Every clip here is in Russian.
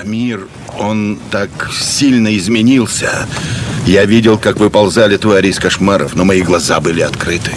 А мир, он так сильно изменился. Я видел, как выползали твари из кошмаров, но мои глаза были открыты.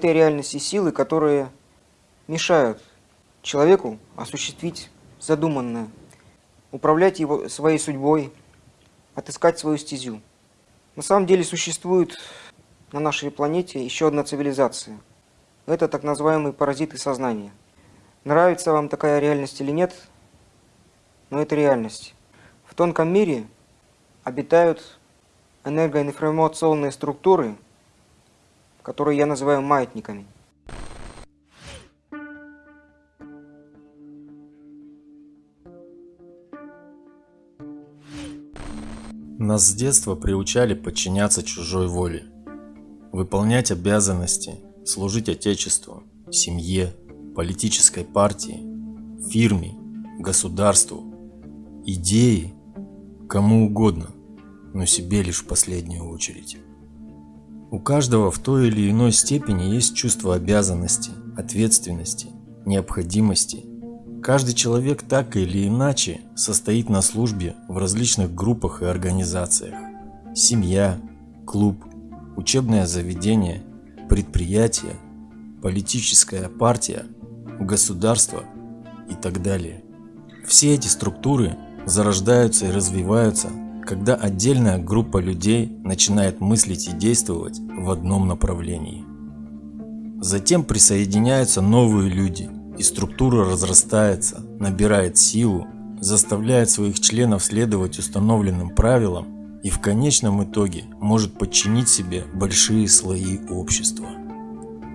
Этой реальности силы, которые мешают человеку осуществить задуманное, управлять его своей судьбой, отыскать свою стезю. На самом деле существует на нашей планете еще одна цивилизация. Это так называемые паразиты сознания. Нравится вам такая реальность или нет, но это реальность. В тонком мире обитают энергоинформационные структуры – которые я называю маятниками. Нас с детства приучали подчиняться чужой воле, выполнять обязанности, служить Отечеству, семье, политической партии, фирме, государству, идеи, кому угодно, но себе лишь в последнюю очередь. У каждого в той или иной степени есть чувство обязанности, ответственности, необходимости. Каждый человек так или иначе состоит на службе в различных группах и организациях. Семья, клуб, учебное заведение, предприятие, политическая партия, государство и так далее. Все эти структуры зарождаются и развиваются когда отдельная группа людей начинает мыслить и действовать в одном направлении. Затем присоединяются новые люди, и структура разрастается, набирает силу, заставляет своих членов следовать установленным правилам и в конечном итоге может подчинить себе большие слои общества.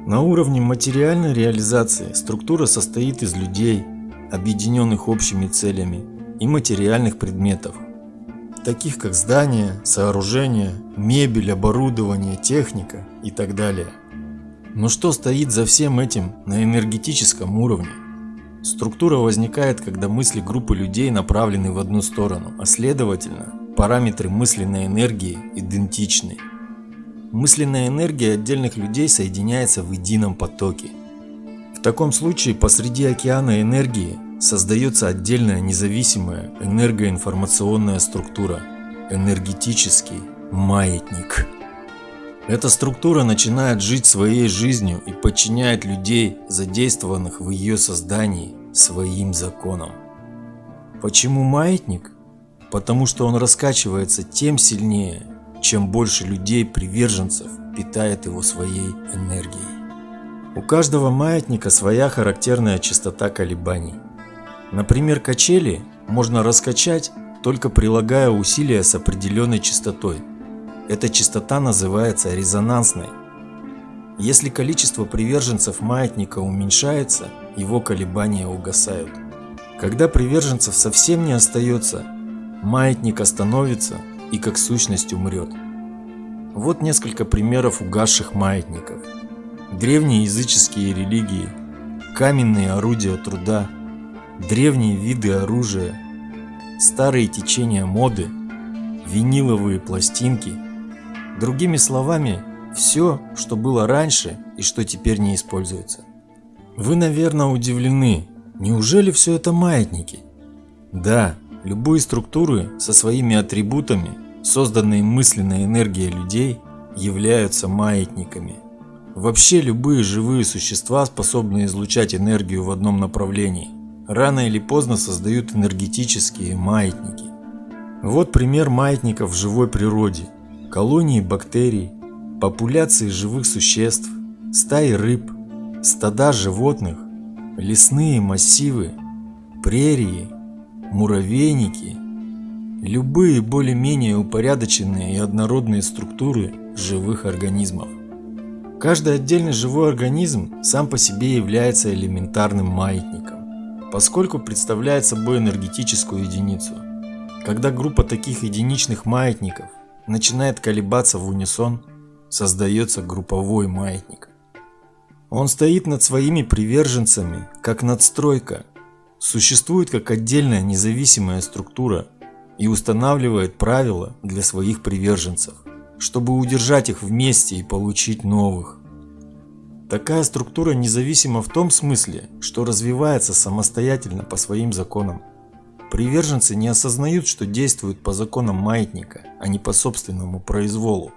На уровне материальной реализации структура состоит из людей, объединенных общими целями, и материальных предметов, таких как здания, сооружения, мебель, оборудование, техника и так далее. Но что стоит за всем этим на энергетическом уровне? Структура возникает, когда мысли группы людей направлены в одну сторону, а следовательно, параметры мысленной энергии идентичны. Мысленная энергия отдельных людей соединяется в едином потоке. В таком случае посреди океана энергии создается отдельная независимая энергоинформационная структура – энергетический маятник. Эта структура начинает жить своей жизнью и подчиняет людей, задействованных в ее создании, своим законам. Почему маятник? Потому что он раскачивается тем сильнее, чем больше людей-приверженцев питает его своей энергией. У каждого маятника своя характерная частота колебаний. Например, качели можно раскачать, только прилагая усилия с определенной частотой. Эта частота называется резонансной. Если количество приверженцев маятника уменьшается, его колебания угасают. Когда приверженцев совсем не остается, маятник остановится и как сущность умрет. Вот несколько примеров угасших маятников. Древние языческие религии, каменные орудия труда, древние виды оружия, старые течения моды, виниловые пластинки. Другими словами, все, что было раньше и что теперь не используется. Вы, наверное, удивлены, неужели все это маятники? Да, любые структуры со своими атрибутами, созданные мысленной энергией людей, являются маятниками. Вообще любые живые существа способны излучать энергию в одном направлении рано или поздно создают энергетические маятники. Вот пример маятников в живой природе. Колонии бактерий, популяции живых существ, стаи рыб, стада животных, лесные массивы, прерии, муравейники, любые более-менее упорядоченные и однородные структуры живых организмов. Каждый отдельный живой организм сам по себе является элементарным маятником. Поскольку представляет собой энергетическую единицу. Когда группа таких единичных маятников начинает колебаться в унисон, создается групповой маятник. Он стоит над своими приверженцами, как надстройка, существует как отдельная независимая структура и устанавливает правила для своих приверженцев, чтобы удержать их вместе и получить новых. Такая структура независима в том смысле, что развивается самостоятельно по своим законам. Приверженцы не осознают, что действуют по законам маятника, а не по собственному произволу.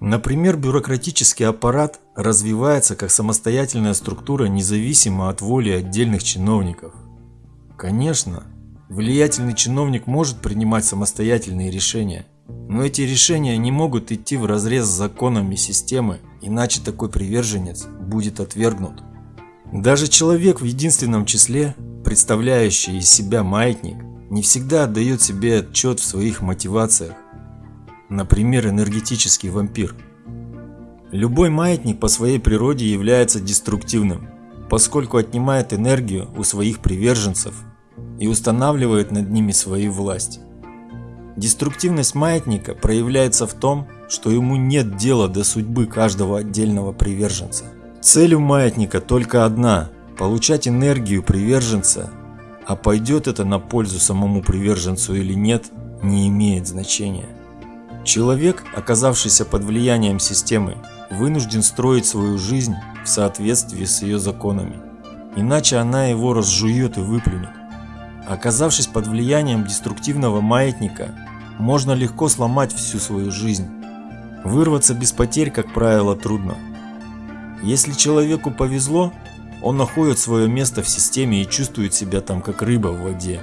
Например, бюрократический аппарат развивается как самостоятельная структура независимо от воли отдельных чиновников. Конечно, влиятельный чиновник может принимать самостоятельные решения, но эти решения не могут идти в разрез с законами системы, иначе такой приверженец будет отвергнут. Даже человек в единственном числе, представляющий из себя маятник, не всегда отдает себе отчет в своих мотивациях. Например, энергетический вампир. Любой маятник по своей природе является деструктивным, поскольку отнимает энергию у своих приверженцев и устанавливает над ними свою власть. Деструктивность маятника проявляется в том, что ему нет дела до судьбы каждого отдельного приверженца. Цель у маятника только одна – получать энергию приверженца, а пойдет это на пользу самому приверженцу или нет, не имеет значения. Человек, оказавшийся под влиянием системы, вынужден строить свою жизнь в соответствии с ее законами, иначе она его разжует и выплюнет. Оказавшись под влиянием деструктивного маятника, можно легко сломать всю свою жизнь. Вырваться без потерь, как правило, трудно. Если человеку повезло, он находит свое место в системе и чувствует себя там как рыба в воде.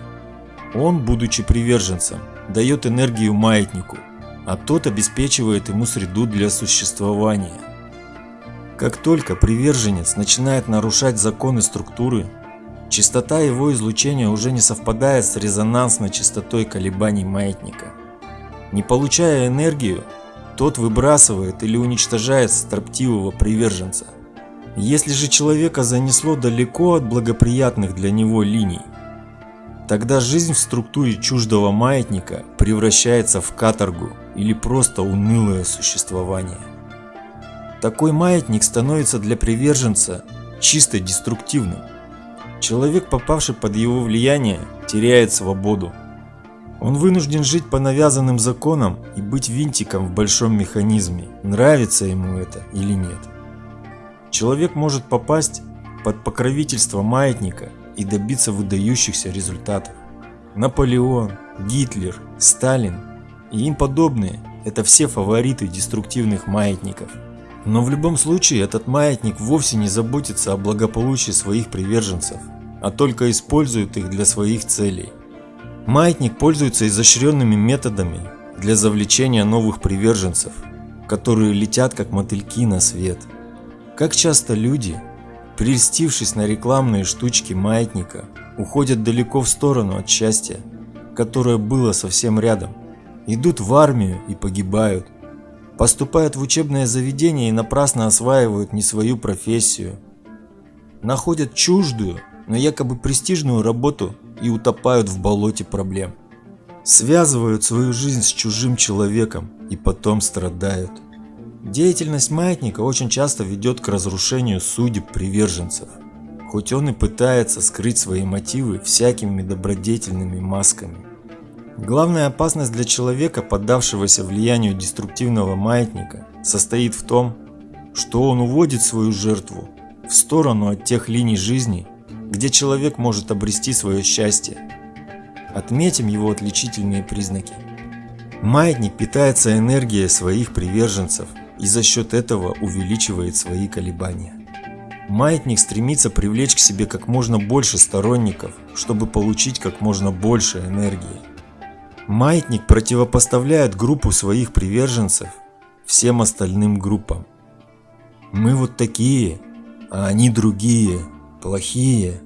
Он, будучи приверженцем, дает энергию маятнику, а тот обеспечивает ему среду для существования. Как только приверженец начинает нарушать законы структуры, частота его излучения уже не совпадает с резонансной частотой колебаний маятника. Не получая энергию, тот выбрасывает или уничтожает строптивого приверженца. Если же человека занесло далеко от благоприятных для него линий, тогда жизнь в структуре чуждого маятника превращается в каторгу или просто унылое существование. Такой маятник становится для приверженца чисто деструктивным. Человек, попавший под его влияние, теряет свободу, он вынужден жить по навязанным законам и быть винтиком в большом механизме, нравится ему это или нет. Человек может попасть под покровительство маятника и добиться выдающихся результатов. Наполеон, Гитлер, Сталин и им подобные – это все фавориты деструктивных маятников. Но в любом случае этот маятник вовсе не заботится о благополучии своих приверженцев, а только использует их для своих целей. Маятник пользуется изощренными методами для завлечения новых приверженцев, которые летят как мотыльки на свет. Как часто люди, прельстившись на рекламные штучки маятника, уходят далеко в сторону от счастья, которое было совсем рядом, идут в армию и погибают, поступают в учебное заведение и напрасно осваивают не свою профессию, находят чуждую, но якобы престижную работу и утопают в болоте проблем. Связывают свою жизнь с чужим человеком и потом страдают. Деятельность маятника очень часто ведет к разрушению судеб приверженцев, хоть он и пытается скрыть свои мотивы всякими добродетельными масками. Главная опасность для человека, поддавшегося влиянию деструктивного маятника, состоит в том, что он уводит свою жертву в сторону от тех линий жизни, где человек может обрести свое счастье. Отметим его отличительные признаки. Маятник питается энергией своих приверженцев и за счет этого увеличивает свои колебания. Маятник стремится привлечь к себе как можно больше сторонников, чтобы получить как можно больше энергии. Маятник противопоставляет группу своих приверженцев всем остальным группам. Мы вот такие, а они другие плохие.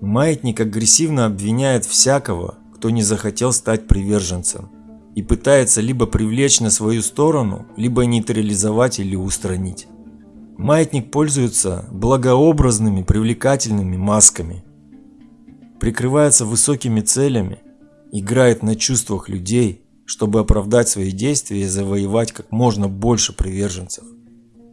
Маятник агрессивно обвиняет всякого, кто не захотел стать приверженцем, и пытается либо привлечь на свою сторону, либо нейтрализовать или устранить. Маятник пользуется благообразными привлекательными масками. прикрывается высокими целями, играет на чувствах людей, чтобы оправдать свои действия и завоевать как можно больше приверженцев.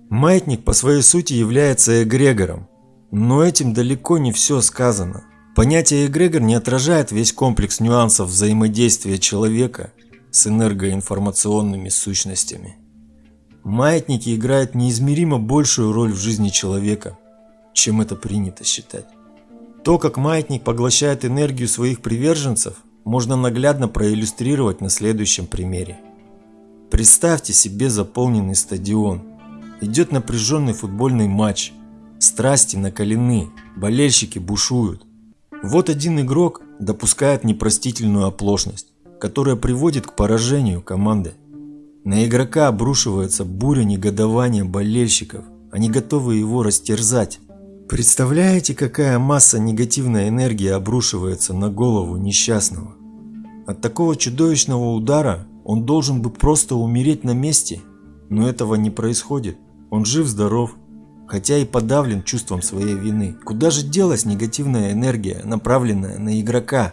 Маятник по своей сути является эгрегором, но этим далеко не все сказано. Понятие эгрегор не отражает весь комплекс нюансов взаимодействия человека с энергоинформационными сущностями. Маятники играют неизмеримо большую роль в жизни человека, чем это принято считать. То, как маятник поглощает энергию своих приверженцев, можно наглядно проиллюстрировать на следующем примере. Представьте себе заполненный стадион. Идет напряженный футбольный матч. Страсти накалены, болельщики бушуют. Вот один игрок допускает непростительную оплошность, которая приводит к поражению команды. На игрока обрушивается буря негодования болельщиков. Они готовы его растерзать. Представляете, какая масса негативной энергии обрушивается на голову несчастного? От такого чудовищного удара он должен бы просто умереть на месте, но этого не происходит. Он жив-здоров, хотя и подавлен чувством своей вины. Куда же делась негативная энергия, направленная на игрока?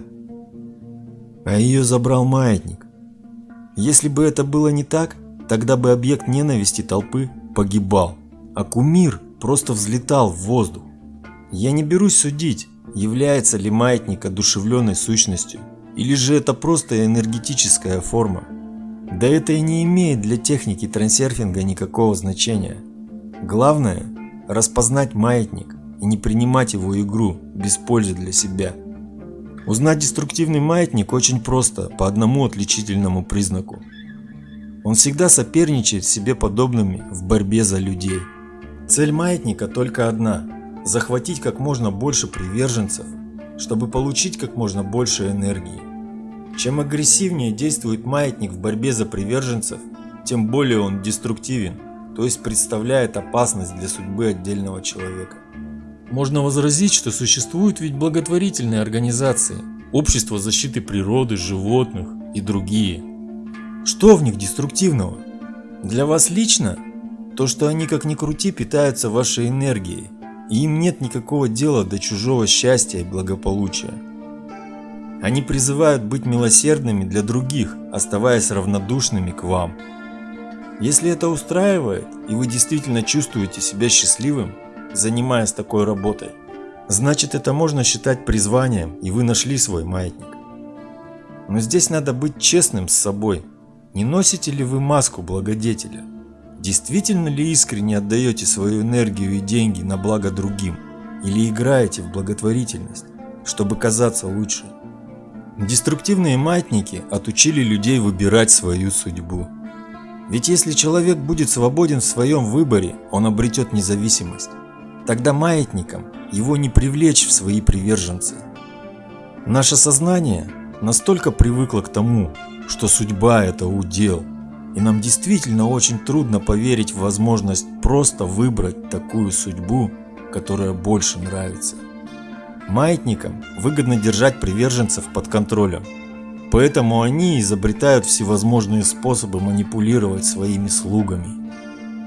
А ее забрал маятник. Если бы это было не так, тогда бы объект ненависти толпы погибал, а кумир просто взлетал в воздух. Я не берусь судить, является ли маятник одушевленной сущностью, или же это просто энергетическая форма. Да это и не имеет для техники трансерфинга никакого значения. Главное – распознать маятник и не принимать его игру без пользы для себя. Узнать деструктивный маятник очень просто, по одному отличительному признаку. Он всегда соперничает с себе подобными в борьбе за людей. Цель маятника только одна – захватить как можно больше приверженцев, чтобы получить как можно больше энергии. Чем агрессивнее действует маятник в борьбе за приверженцев, тем более он деструктивен, то есть представляет опасность для судьбы отдельного человека. Можно возразить, что существуют ведь благотворительные организации, общество защиты природы, животных и другие. Что в них деструктивного? Для вас лично то, что они как ни крути питаются вашей энергией, и им нет никакого дела до чужого счастья и благополучия. Они призывают быть милосердными для других, оставаясь равнодушными к вам. Если это устраивает, и вы действительно чувствуете себя счастливым, занимаясь такой работой, значит это можно считать призванием, и вы нашли свой маятник. Но здесь надо быть честным с собой. Не носите ли вы маску благодетеля? Действительно ли искренне отдаете свою энергию и деньги на благо другим? Или играете в благотворительность, чтобы казаться лучше? Деструктивные маятники отучили людей выбирать свою судьбу. Ведь если человек будет свободен в своем выборе, он обретет независимость. Тогда маятникам его не привлечь в свои приверженцы. Наше сознание настолько привыкло к тому, что судьба – это удел, и нам действительно очень трудно поверить в возможность просто выбрать такую судьбу, которая больше нравится. Маятникам выгодно держать приверженцев под контролем, поэтому они изобретают всевозможные способы манипулировать своими слугами.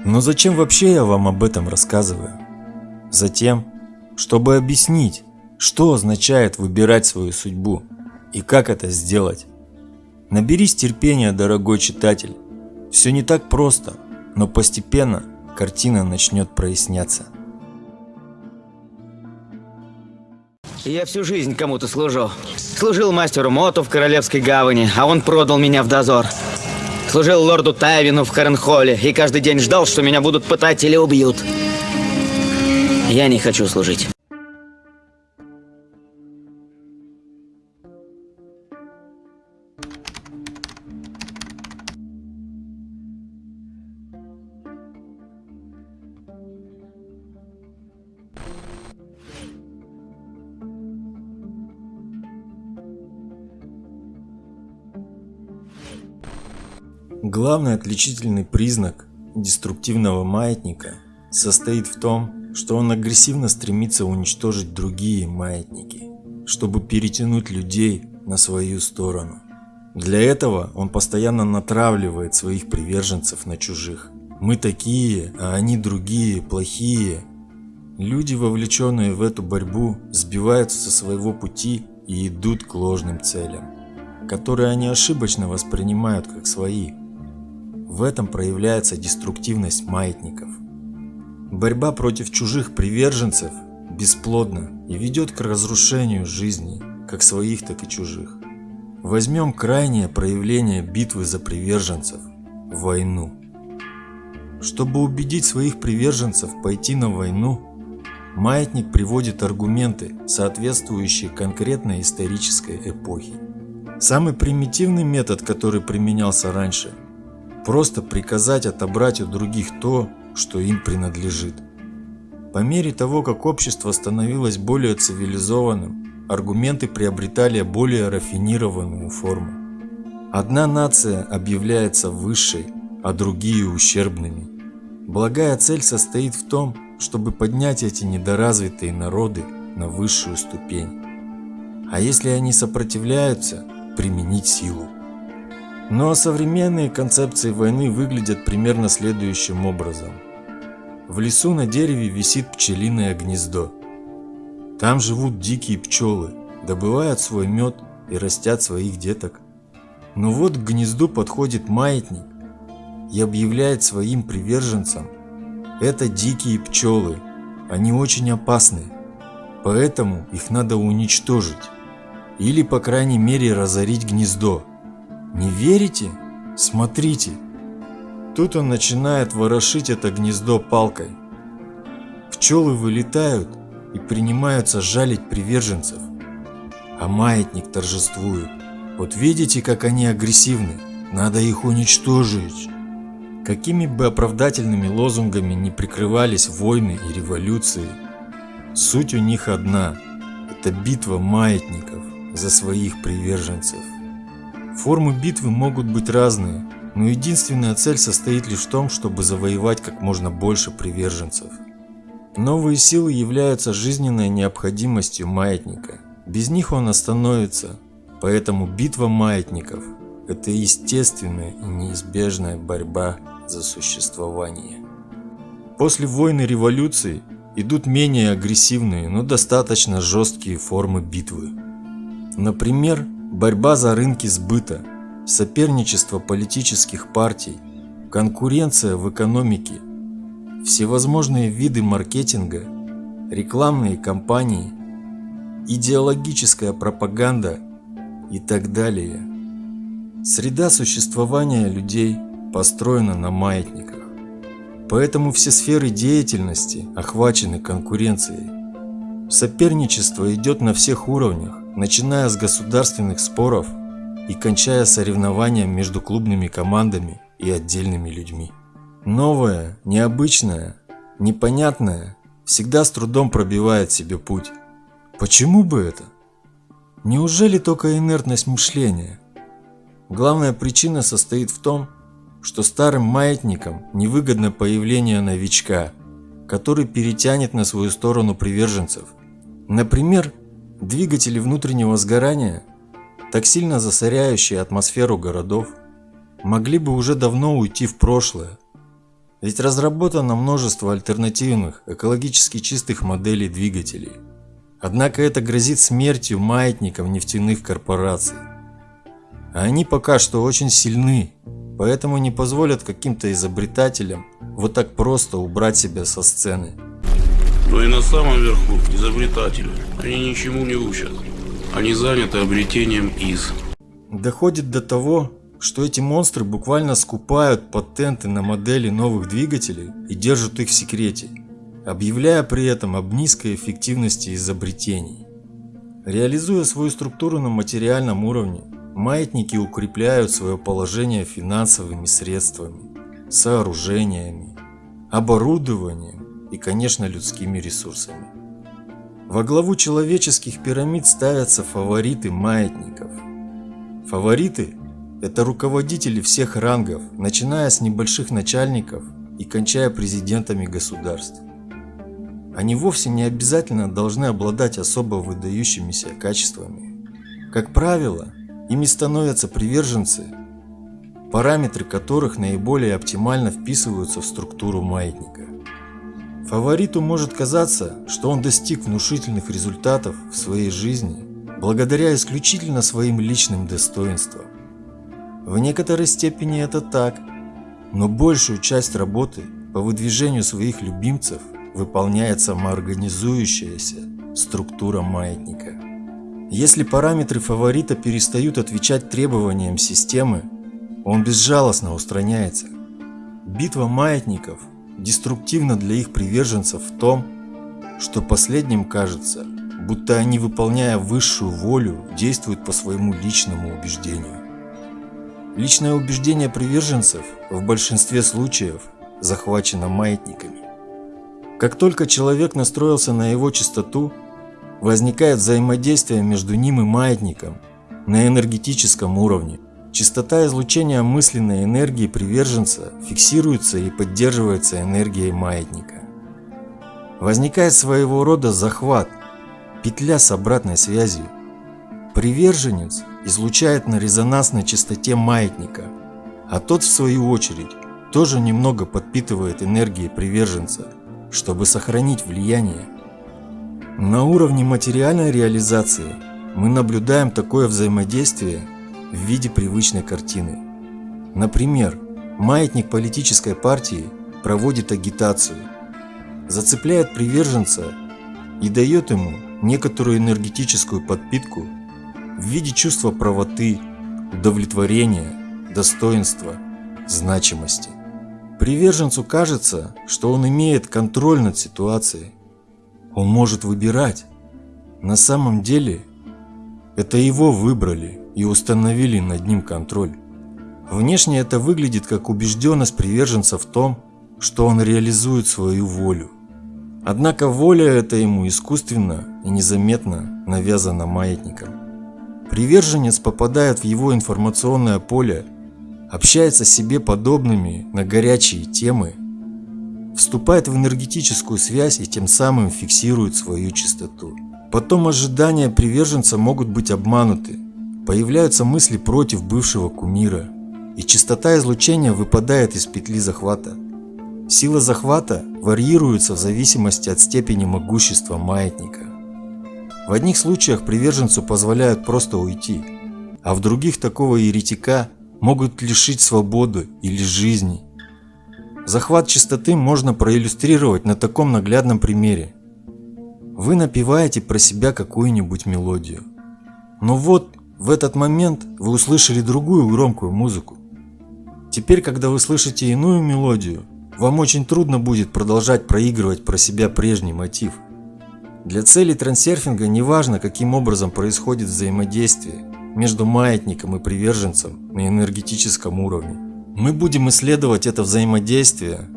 Но зачем вообще я вам об этом рассказываю? Затем, чтобы объяснить, что означает выбирать свою судьбу и как это сделать. Наберись терпения, дорогой читатель, все не так просто, но постепенно картина начнет проясняться. Я всю жизнь кому-то служу. Служил мастеру Моту в Королевской гавани, а он продал меня в дозор. Служил лорду Тайвину в Харенхолле и каждый день ждал, что меня будут пытать или убьют. Я не хочу служить. Главный отличительный признак деструктивного маятника состоит в том, что он агрессивно стремится уничтожить другие маятники, чтобы перетянуть людей на свою сторону. Для этого он постоянно натравливает своих приверженцев на чужих. Мы такие, а они другие, плохие. Люди, вовлеченные в эту борьбу, сбиваются со своего пути и идут к ложным целям, которые они ошибочно воспринимают как свои. В этом проявляется деструктивность маятников. Борьба против чужих приверженцев бесплодна и ведет к разрушению жизни, как своих, так и чужих. Возьмем крайнее проявление битвы за приверженцев – войну. Чтобы убедить своих приверженцев пойти на войну, маятник приводит аргументы, соответствующие конкретной исторической эпохе. Самый примитивный метод, который применялся раньше – просто приказать отобрать у других то, что им принадлежит. По мере того, как общество становилось более цивилизованным, аргументы приобретали более рафинированную форму. Одна нация объявляется высшей, а другие ущербными. Благая цель состоит в том, чтобы поднять эти недоразвитые народы на высшую ступень. А если они сопротивляются, применить силу. Но современные концепции войны выглядят примерно следующим образом. В лесу на дереве висит пчелиное гнездо. Там живут дикие пчелы, добывают свой мед и растят своих деток. Но вот к гнезду подходит маятник и объявляет своим приверженцам, это дикие пчелы, они очень опасны, поэтому их надо уничтожить или по крайней мере разорить гнездо. Не верите? Смотрите. Тут он начинает ворошить это гнездо палкой. Пчелы вылетают и принимаются жалить приверженцев. А маятник торжествует. Вот видите, как они агрессивны? Надо их уничтожить. Какими бы оправдательными лозунгами не прикрывались войны и революции, суть у них одна – это битва маятников за своих приверженцев. Формы битвы могут быть разные, но единственная цель состоит лишь в том, чтобы завоевать как можно больше приверженцев – Новые силы являются жизненной необходимостью маятника. Без них он остановится. Поэтому битва маятников – это естественная и неизбежная борьба за существование. После войны революции идут менее агрессивные, но достаточно жесткие формы битвы. Например, борьба за рынки сбыта, соперничество политических партий, конкуренция в экономике всевозможные виды маркетинга, рекламные кампании, идеологическая пропаганда и так далее. Среда существования людей построена на маятниках. Поэтому все сферы деятельности охвачены конкуренцией. Соперничество идет на всех уровнях, начиная с государственных споров и кончая соревнованием между клубными командами и отдельными людьми. Новое, необычное, непонятное всегда с трудом пробивает себе путь. Почему бы это? Неужели только инертность мышления? Главная причина состоит в том, что старым маятникам невыгодно появление новичка, который перетянет на свою сторону приверженцев. Например, двигатели внутреннего сгорания, так сильно засоряющие атмосферу городов, могли бы уже давно уйти в прошлое, ведь разработано множество альтернативных, экологически чистых моделей двигателей. Однако это грозит смертью маятников нефтяных корпораций. А они пока что очень сильны, поэтому не позволят каким-то изобретателям вот так просто убрать себя со сцены. Но и на самом верху изобретатели. Они ничему не учат. Они заняты обретением из. Доходит до того, что эти монстры буквально скупают патенты на модели новых двигателей и держат их в секрете, объявляя при этом об низкой эффективности изобретений. Реализуя свою структуру на материальном уровне, маятники укрепляют свое положение финансовыми средствами, сооружениями, оборудованием и, конечно, людскими ресурсами. Во главу человеческих пирамид ставятся фавориты маятников. Фавориты это руководители всех рангов, начиная с небольших начальников и кончая президентами государств. Они вовсе не обязательно должны обладать особо выдающимися качествами. Как правило, ими становятся приверженцы, параметры которых наиболее оптимально вписываются в структуру маятника. Фавориту может казаться, что он достиг внушительных результатов в своей жизни благодаря исключительно своим личным достоинствам. В некоторой степени это так, но большую часть работы по выдвижению своих любимцев выполняет самоорганизующаяся структура маятника. Если параметры фаворита перестают отвечать требованиям системы, он безжалостно устраняется. Битва маятников деструктивна для их приверженцев в том, что последним кажется, будто они, выполняя высшую волю, действуют по своему личному убеждению. Личное убеждение приверженцев в большинстве случаев захвачено маятниками. Как только человек настроился на его частоту, возникает взаимодействие между ним и маятником на энергетическом уровне. Частота излучения мысленной энергии приверженца фиксируется и поддерживается энергией маятника. Возникает своего рода захват, петля с обратной связью. Приверженец излучает на резонансной частоте маятника, а тот в свою очередь тоже немного подпитывает энергией приверженца, чтобы сохранить влияние. На уровне материальной реализации мы наблюдаем такое взаимодействие в виде привычной картины. Например, маятник политической партии проводит агитацию, зацепляет приверженца и дает ему некоторую энергетическую подпитку в виде чувства правоты, удовлетворения, достоинства, значимости. Приверженцу кажется, что он имеет контроль над ситуацией. Он может выбирать. На самом деле, это его выбрали и установили над ним контроль. Внешне это выглядит как убежденность приверженца в том, что он реализует свою волю. Однако воля эта ему искусственно и незаметно навязана маятником. Приверженец попадает в его информационное поле, общается с себе подобными на горячие темы, вступает в энергетическую связь и тем самым фиксирует свою чистоту. Потом ожидания приверженца могут быть обмануты, появляются мысли против бывшего кумира, и частота излучения выпадает из петли захвата. Сила захвата варьируется в зависимости от степени могущества маятника. В одних случаях приверженцу позволяют просто уйти, а в других такого еретика могут лишить свободы или жизни. Захват чистоты можно проиллюстрировать на таком наглядном примере. Вы напеваете про себя какую-нибудь мелодию. Но вот в этот момент вы услышали другую громкую музыку. Теперь, когда вы слышите иную мелодию, вам очень трудно будет продолжать проигрывать про себя прежний мотив. Для целей трансерфинга не важно, каким образом происходит взаимодействие между маятником и приверженцем на энергетическом уровне. Мы будем исследовать это взаимодействие,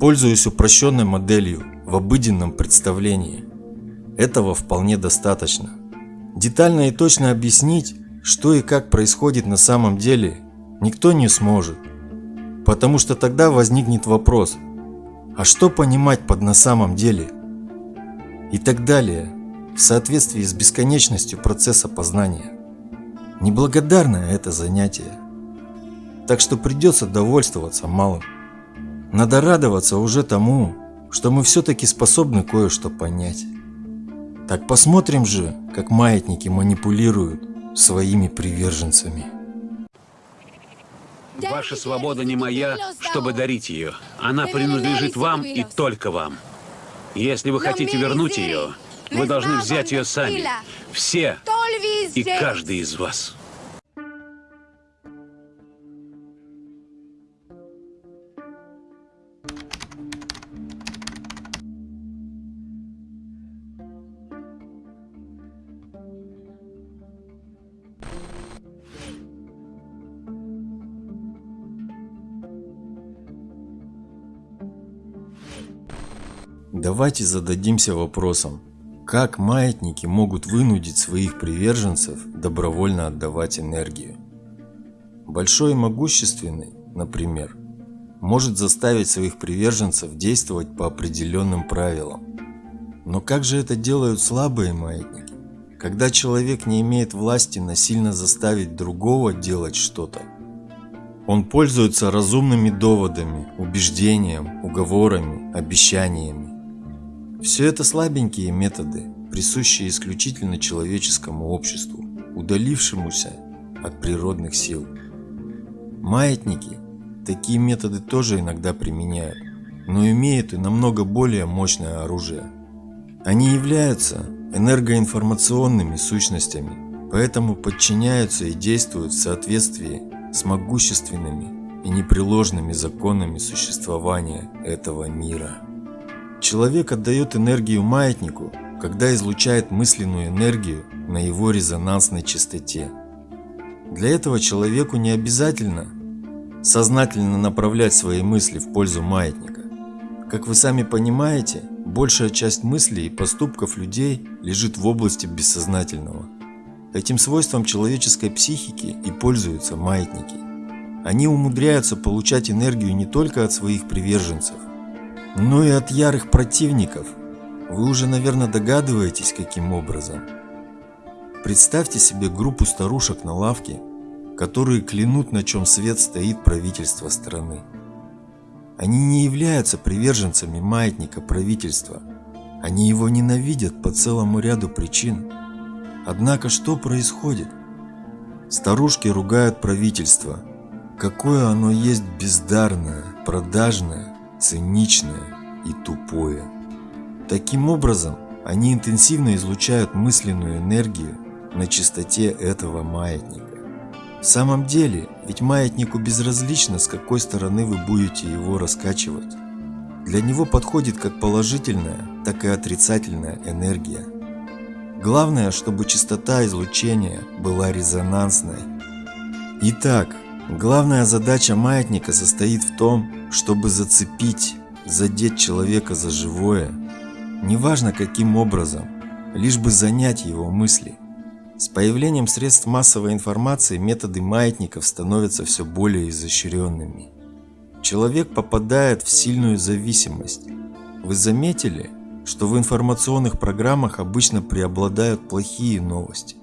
пользуясь упрощенной моделью в обыденном представлении. Этого вполне достаточно. Детально и точно объяснить, что и как происходит на самом деле, никто не сможет. Потому что тогда возникнет вопрос, а что понимать под на самом деле? И так далее, в соответствии с бесконечностью процесса познания. Неблагодарное это занятие. Так что придется довольствоваться малым. Надо радоваться уже тому, что мы все-таки способны кое-что понять. Так посмотрим же, как маятники манипулируют своими приверженцами. Ваша свобода не моя, чтобы дарить ее. Она принадлежит вам и только вам. Если вы хотите вернуть ее, вы должны взять ее сами. Все и каждый из вас. Давайте зададимся вопросом, как маятники могут вынудить своих приверженцев добровольно отдавать энергию. Большой и могущественный, например, может заставить своих приверженцев действовать по определенным правилам. Но как же это делают слабые маятники? Когда человек не имеет власти насильно заставить другого делать что-то, он пользуется разумными доводами, убеждением, уговорами, обещаниями. Все это слабенькие методы, присущие исключительно человеческому обществу, удалившемуся от природных сил. Маятники такие методы тоже иногда применяют, но имеют и намного более мощное оружие. Они являются энергоинформационными сущностями, поэтому подчиняются и действуют в соответствии с могущественными и непреложными законами существования этого мира. Человек отдает энергию маятнику, когда излучает мысленную энергию на его резонансной частоте. Для этого человеку не обязательно сознательно направлять свои мысли в пользу маятника. Как вы сами понимаете, большая часть мыслей и поступков людей лежит в области бессознательного. Этим свойством человеческой психики и пользуются маятники. Они умудряются получать энергию не только от своих приверженцев, но и от ярых противников. Вы уже, наверное, догадываетесь, каким образом. Представьте себе группу старушек на лавке, которые клянут, на чем свет стоит правительство страны. Они не являются приверженцами маятника правительства. Они его ненавидят по целому ряду причин. Однако что происходит? Старушки ругают правительство. Какое оно есть бездарное, продажное, циничное и тупое. Таким образом, они интенсивно излучают мысленную энергию на частоте этого маятника. В самом деле, ведь маятнику безразлично, с какой стороны вы будете его раскачивать. Для него подходит как положительная, так и отрицательная энергия. Главное, чтобы частота излучения была резонансной. Итак, главная задача маятника состоит в том, чтобы зацепить, задеть человека за живое, неважно каким образом, лишь бы занять его мысли. С появлением средств массовой информации методы маятников становятся все более изощренными. Человек попадает в сильную зависимость. Вы заметили, что в информационных программах обычно преобладают плохие новости?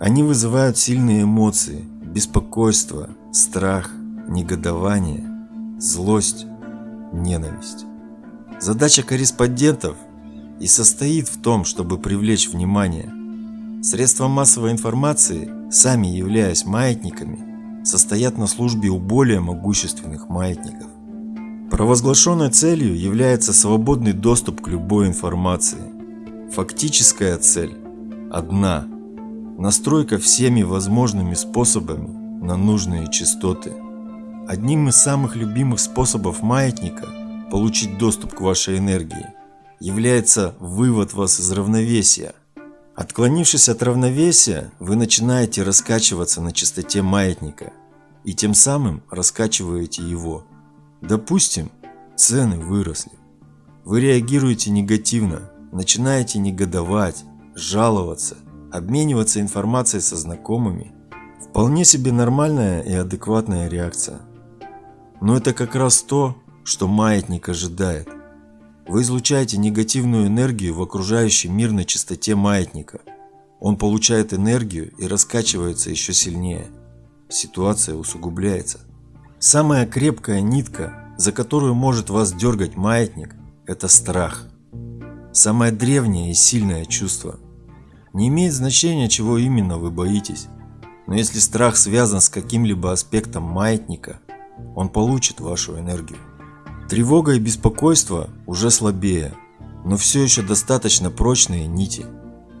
Они вызывают сильные эмоции, беспокойство, страх, негодование, злость, ненависть. Задача корреспондентов и состоит в том, чтобы привлечь внимание – Средства массовой информации, сами являясь маятниками, состоят на службе у более могущественных маятников. Провозглашенной целью является свободный доступ к любой информации. Фактическая цель одна – настройка всеми возможными способами на нужные частоты. Одним из самых любимых способов маятника получить доступ к вашей энергии является вывод вас из равновесия – Отклонившись от равновесия, вы начинаете раскачиваться на частоте маятника и тем самым раскачиваете его. Допустим, цены выросли. Вы реагируете негативно, начинаете негодовать, жаловаться, обмениваться информацией со знакомыми. Вполне себе нормальная и адекватная реакция. Но это как раз то, что маятник ожидает – вы излучаете негативную энергию в окружающий мир на частоте маятника. Он получает энергию и раскачивается еще сильнее. Ситуация усугубляется. Самая крепкая нитка, за которую может вас дергать маятник, это страх. Самое древнее и сильное чувство. Не имеет значения, чего именно вы боитесь. Но если страх связан с каким-либо аспектом маятника, он получит вашу энергию. Тревога и беспокойство уже слабее, но все еще достаточно прочные нити.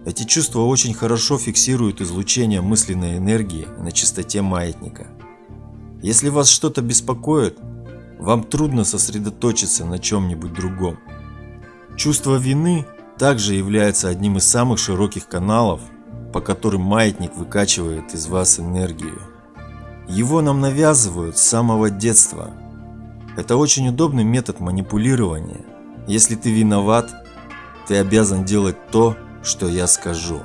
Эти чувства очень хорошо фиксируют излучение мысленной энергии на частоте маятника. Если вас что-то беспокоит, вам трудно сосредоточиться на чем-нибудь другом. Чувство вины также является одним из самых широких каналов, по которым маятник выкачивает из вас энергию. Его нам навязывают с самого детства – это очень удобный метод манипулирования. Если ты виноват, ты обязан делать то, что я скажу.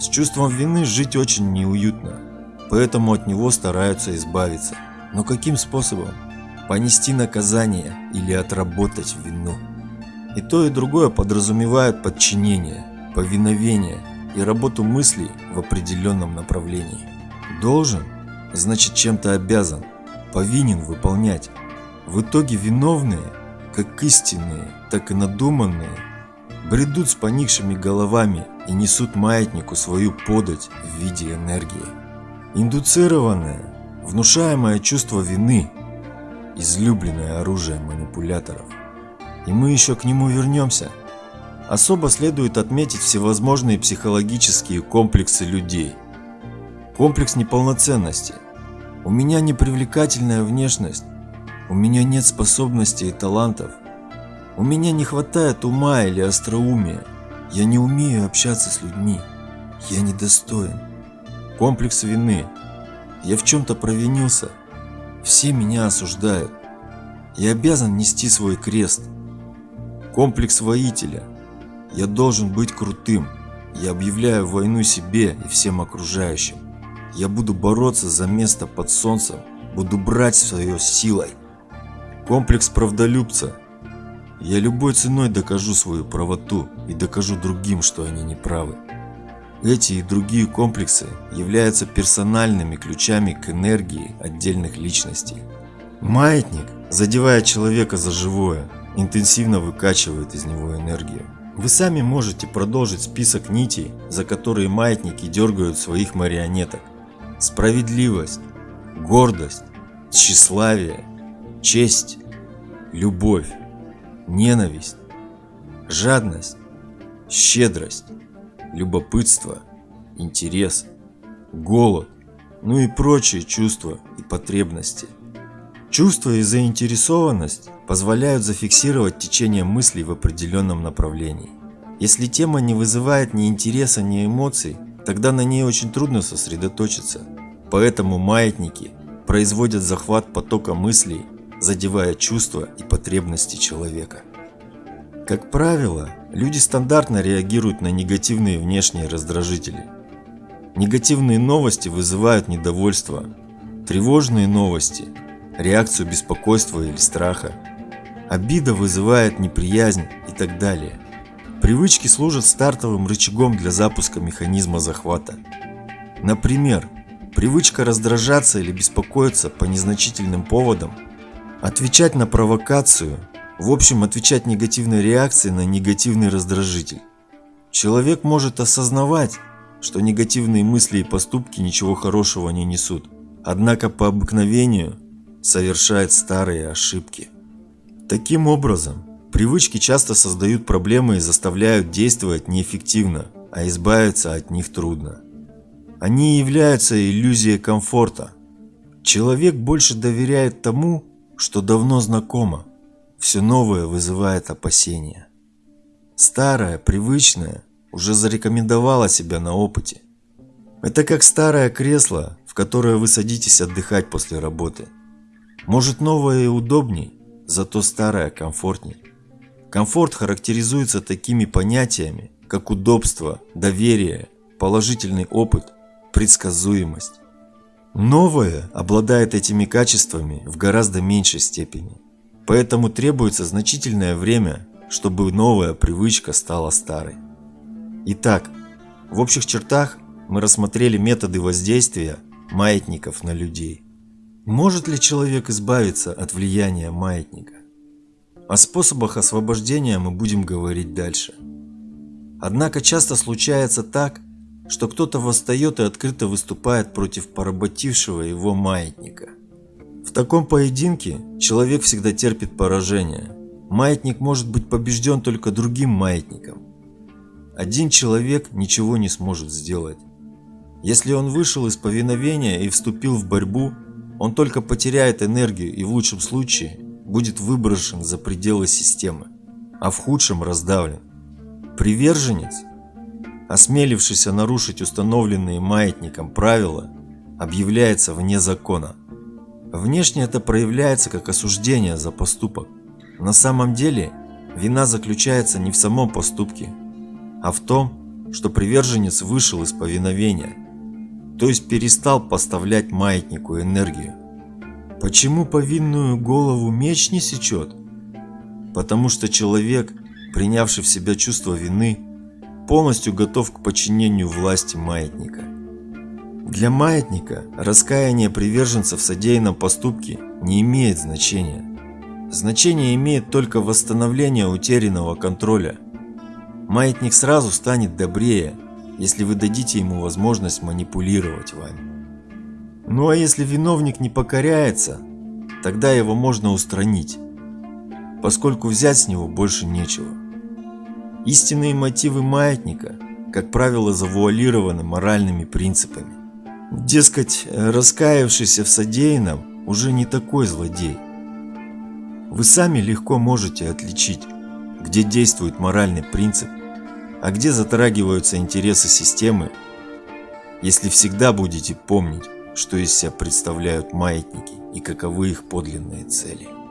С чувством вины жить очень неуютно, поэтому от него стараются избавиться. Но каким способом? Понести наказание или отработать вину? И то, и другое подразумевает подчинение, повиновение и работу мыслей в определенном направлении. Должен – значит чем-то обязан, повинен выполнять. В итоге виновные, как истинные, так и надуманные, бредут с поникшими головами и несут маятнику свою подать в виде энергии. Индуцированное, внушаемое чувство вины – излюбленное оружие манипуляторов. И мы еще к нему вернемся. Особо следует отметить всевозможные психологические комплексы людей. Комплекс неполноценности. У меня непривлекательная внешность, у меня нет способностей и талантов, у меня не хватает ума или остроумия, я не умею общаться с людьми, я недостоин. Комплекс вины. Я в чем-то провинился, все меня осуждают. Я обязан нести свой крест. Комплекс воителя. Я должен быть крутым. Я объявляю войну себе и всем окружающим. Я буду бороться за место под солнцем, буду брать свое силой. Комплекс правдолюбца. Я любой ценой докажу свою правоту и докажу другим, что они не правы. Эти и другие комплексы являются персональными ключами к энергии отдельных личностей. Маятник, задевая человека за живое, интенсивно выкачивает из него энергию. Вы сами можете продолжить список нитей, за которые маятники дергают своих марионеток. Справедливость, гордость, тщеславие, честь, любовь, ненависть, жадность, щедрость, любопытство, интерес, голод, ну и прочие чувства и потребности. Чувство и заинтересованность позволяют зафиксировать течение мыслей в определенном направлении. Если тема не вызывает ни интереса, ни эмоций, тогда на ней очень трудно сосредоточиться. Поэтому маятники производят захват потока мыслей, задевая чувства и потребности человека. Как правило, люди стандартно реагируют на негативные внешние раздражители. Негативные новости вызывают недовольство, тревожные новости – реакцию беспокойства или страха, обида вызывает неприязнь и так далее. Привычки служат стартовым рычагом для запуска механизма захвата. Например, привычка раздражаться или беспокоиться по незначительным поводам, отвечать на провокацию – в общем, отвечать негативной реакцией на негативный раздражитель. Человек может осознавать, что негативные мысли и поступки ничего хорошего не несут, однако по обыкновению совершает старые ошибки. Таким образом, привычки часто создают проблемы и заставляют действовать неэффективно, а избавиться от них трудно. Они являются иллюзией комфорта. Человек больше доверяет тому, что давно знакомо, все новое вызывает опасения. Старое, привычное, уже зарекомендовало себя на опыте. Это как старое кресло, в которое вы садитесь отдыхать после работы. Может новое и удобней, зато старое комфортней. Комфорт характеризуется такими понятиями, как удобство, доверие, положительный опыт, предсказуемость. Новое обладает этими качествами в гораздо меньшей степени. Поэтому требуется значительное время, чтобы новая привычка стала старой. Итак, в общих чертах мы рассмотрели методы воздействия маятников на людей. Может ли человек избавиться от влияния маятника? О способах освобождения мы будем говорить дальше. Однако часто случается так, что кто-то восстает и открыто выступает против поработившего его маятника – в таком поединке человек всегда терпит поражение. Маятник может быть побежден только другим маятником. Один человек ничего не сможет сделать. Если он вышел из повиновения и вступил в борьбу, он только потеряет энергию и в лучшем случае будет выброшен за пределы системы, а в худшем раздавлен. Приверженец, осмелившийся нарушить установленные маятником правила, объявляется вне закона – Внешне это проявляется как осуждение за поступок. На самом деле вина заключается не в самом поступке, а в том, что приверженец вышел из повиновения, то есть перестал поставлять маятнику энергию. Почему повинную голову меч не сечет? Потому что человек, принявший в себя чувство вины, полностью готов к подчинению власти маятника. Для маятника раскаяние приверженцев в содеянном поступке не имеет значения. Значение имеет только восстановление утерянного контроля. Маятник сразу станет добрее, если вы дадите ему возможность манипулировать вами. Ну а если виновник не покоряется, тогда его можно устранить, поскольку взять с него больше нечего. Истинные мотивы маятника, как правило, завуалированы моральными принципами. Дескать, раскаявшийся в содеянном уже не такой злодей. Вы сами легко можете отличить, где действует моральный принцип, а где затрагиваются интересы системы, если всегда будете помнить, что из себя представляют маятники и каковы их подлинные цели.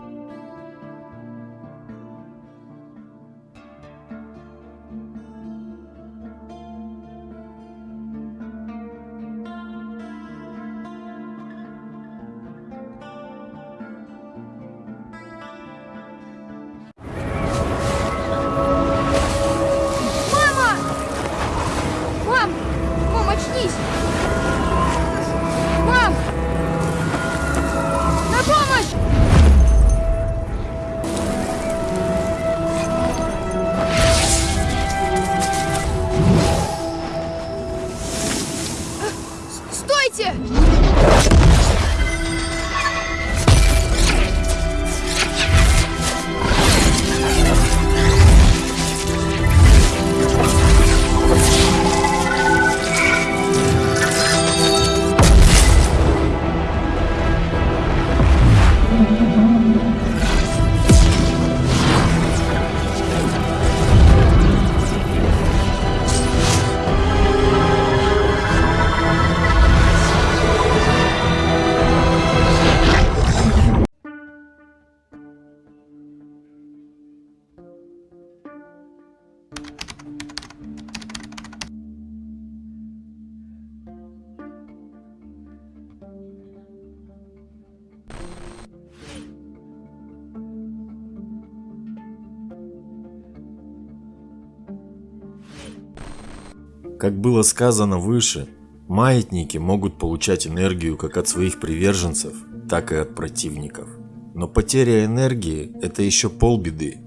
Как было сказано выше, маятники могут получать энергию как от своих приверженцев, так и от противников. Но потеря энергии – это еще полбеды.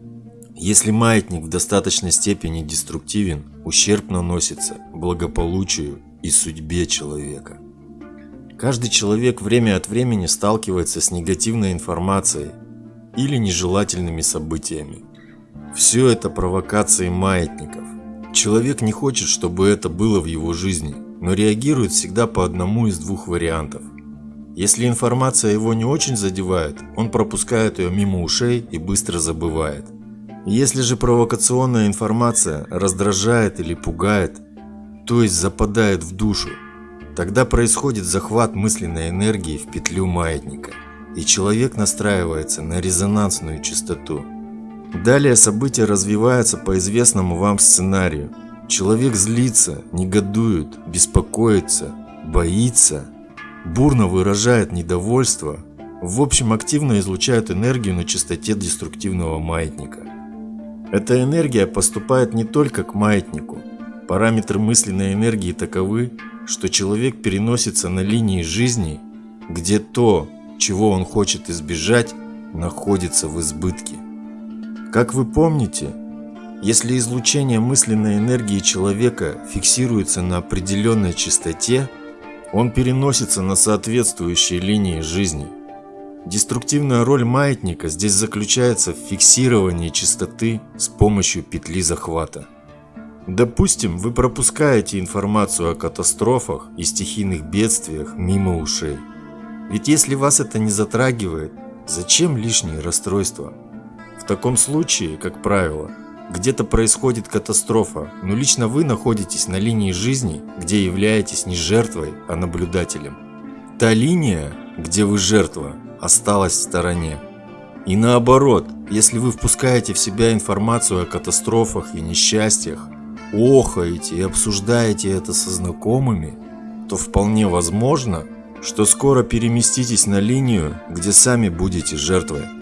Если маятник в достаточной степени деструктивен, ущерб наносится благополучию и судьбе человека. Каждый человек время от времени сталкивается с негативной информацией или нежелательными событиями. Все это провокации маятников. Человек не хочет, чтобы это было в его жизни, но реагирует всегда по одному из двух вариантов. Если информация его не очень задевает, он пропускает ее мимо ушей и быстро забывает. Если же провокационная информация раздражает или пугает, то есть западает в душу, тогда происходит захват мысленной энергии в петлю маятника, и человек настраивается на резонансную частоту. Далее события развиваются по известному вам сценарию. Человек злится, негодует, беспокоится, боится, бурно выражает недовольство, в общем активно излучает энергию на частоте деструктивного маятника. Эта энергия поступает не только к маятнику. Параметры мысленной энергии таковы, что человек переносится на линии жизни, где то, чего он хочет избежать, находится в избытке. Как вы помните, если излучение мысленной энергии человека фиксируется на определенной частоте, он переносится на соответствующие линии жизни. Деструктивная роль маятника здесь заключается в фиксировании частоты с помощью петли захвата. Допустим, вы пропускаете информацию о катастрофах и стихийных бедствиях мимо ушей. Ведь если вас это не затрагивает, зачем лишние расстройства? В таком случае, как правило, где-то происходит катастрофа, но лично вы находитесь на линии жизни, где являетесь не жертвой, а наблюдателем. Та линия, где вы жертва, осталась в стороне. И наоборот, если вы впускаете в себя информацию о катастрофах и несчастьях, охаете и обсуждаете это со знакомыми, то вполне возможно, что скоро переместитесь на линию, где сами будете жертвой.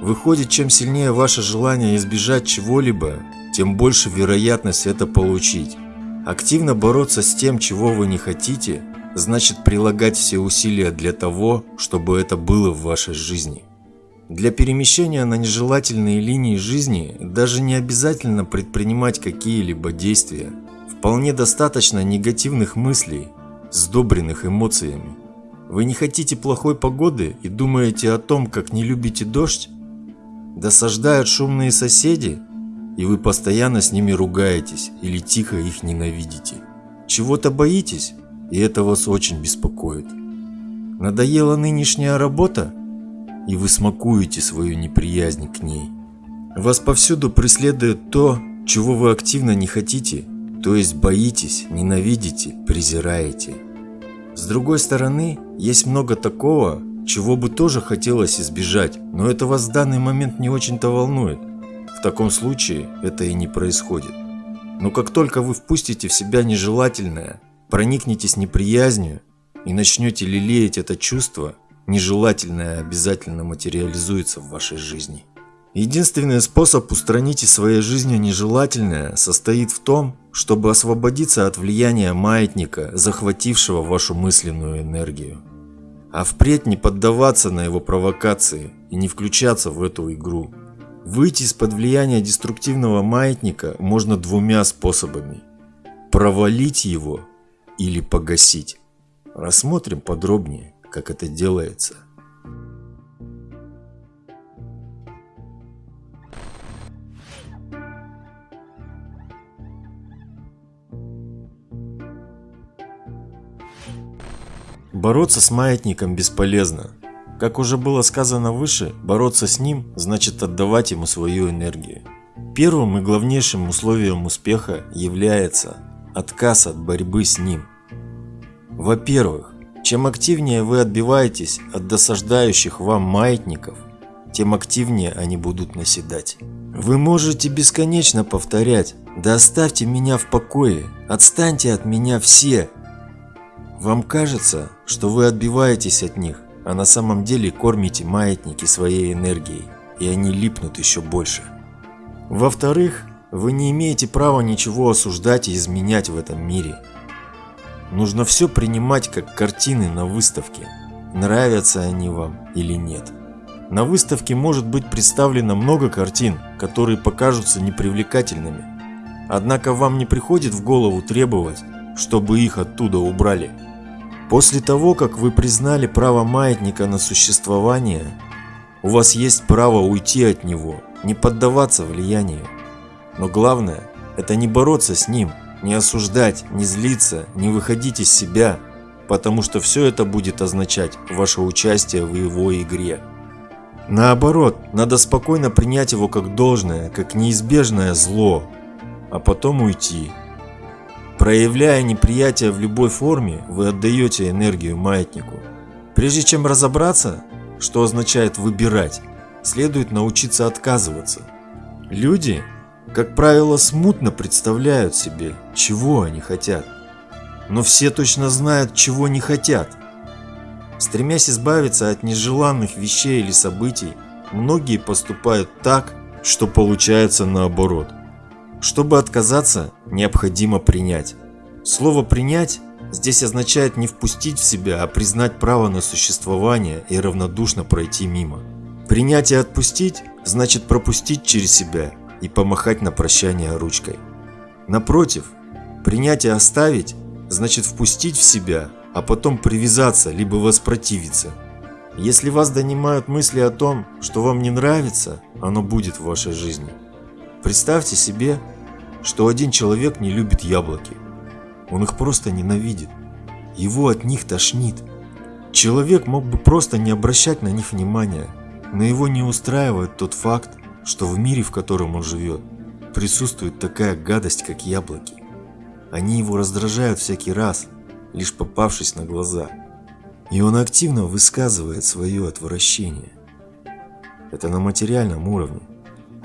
Выходит, чем сильнее ваше желание избежать чего-либо, тем больше вероятность это получить. Активно бороться с тем, чего вы не хотите, значит прилагать все усилия для того, чтобы это было в вашей жизни. Для перемещения на нежелательные линии жизни даже не обязательно предпринимать какие-либо действия. Вполне достаточно негативных мыслей, сдобренных эмоциями. Вы не хотите плохой погоды и думаете о том, как не любите дождь? Досаждают шумные соседи, и вы постоянно с ними ругаетесь или тихо их ненавидите. Чего-то боитесь, и это вас очень беспокоит. Надоела нынешняя работа, и вы смакуете свою неприязнь к ней. Вас повсюду преследует то, чего вы активно не хотите, то есть боитесь, ненавидите, презираете. С другой стороны, есть много такого, чего бы тоже хотелось избежать, но это вас в данный момент не очень-то волнует. В таком случае это и не происходит. Но как только вы впустите в себя нежелательное, проникнетесь неприязнью и начнете лелеять это чувство, нежелательное обязательно материализуется в вашей жизни. Единственный способ устранить из своей жизни нежелательное состоит в том, чтобы освободиться от влияния маятника, захватившего вашу мысленную энергию. А впредь не поддаваться на его провокации и не включаться в эту игру. Выйти из-под влияния деструктивного маятника можно двумя способами. Провалить его или погасить. Рассмотрим подробнее, как это делается. Бороться с маятником бесполезно. Как уже было сказано выше, бороться с ним значит отдавать ему свою энергию. Первым и главнейшим условием успеха является отказ от борьбы с ним. Во-первых, чем активнее вы отбиваетесь от досаждающих вам маятников, тем активнее они будут наседать. Вы можете бесконечно повторять «Да оставьте меня в покое, отстаньте от меня все», вам кажется, что вы отбиваетесь от них, а на самом деле кормите маятники своей энергией, и они липнут еще больше. Во-вторых, вы не имеете права ничего осуждать и изменять в этом мире. Нужно все принимать как картины на выставке, нравятся они вам или нет. На выставке может быть представлено много картин, которые покажутся непривлекательными. Однако вам не приходит в голову требовать, чтобы их оттуда убрали. После того, как вы признали право маятника на существование, у вас есть право уйти от него, не поддаваться влиянию. Но главное – это не бороться с ним, не осуждать, не злиться, не выходить из себя, потому что все это будет означать ваше участие в его игре. Наоборот, надо спокойно принять его как должное, как неизбежное зло, а потом уйти. Проявляя неприятие в любой форме, вы отдаете энергию маятнику. Прежде чем разобраться, что означает выбирать, следует научиться отказываться. Люди, как правило, смутно представляют себе, чего они хотят. Но все точно знают, чего не хотят. Стремясь избавиться от нежеланных вещей или событий, многие поступают так, что получается наоборот. Чтобы отказаться, необходимо принять. Слово «принять» здесь означает не впустить в себя, а признать право на существование и равнодушно пройти мимо. Принять и отпустить значит пропустить через себя и помахать на прощание ручкой. Напротив, принять и оставить значит впустить в себя, а потом привязаться либо воспротивиться. Если вас донимают мысли о том, что вам не нравится, оно будет в вашей жизни. Представьте себе, что один человек не любит яблоки. Он их просто ненавидит. Его от них тошнит. Человек мог бы просто не обращать на них внимания, но его не устраивает тот факт, что в мире, в котором он живет, присутствует такая гадость, как яблоки. Они его раздражают всякий раз, лишь попавшись на глаза. И он активно высказывает свое отвращение. Это на материальном уровне.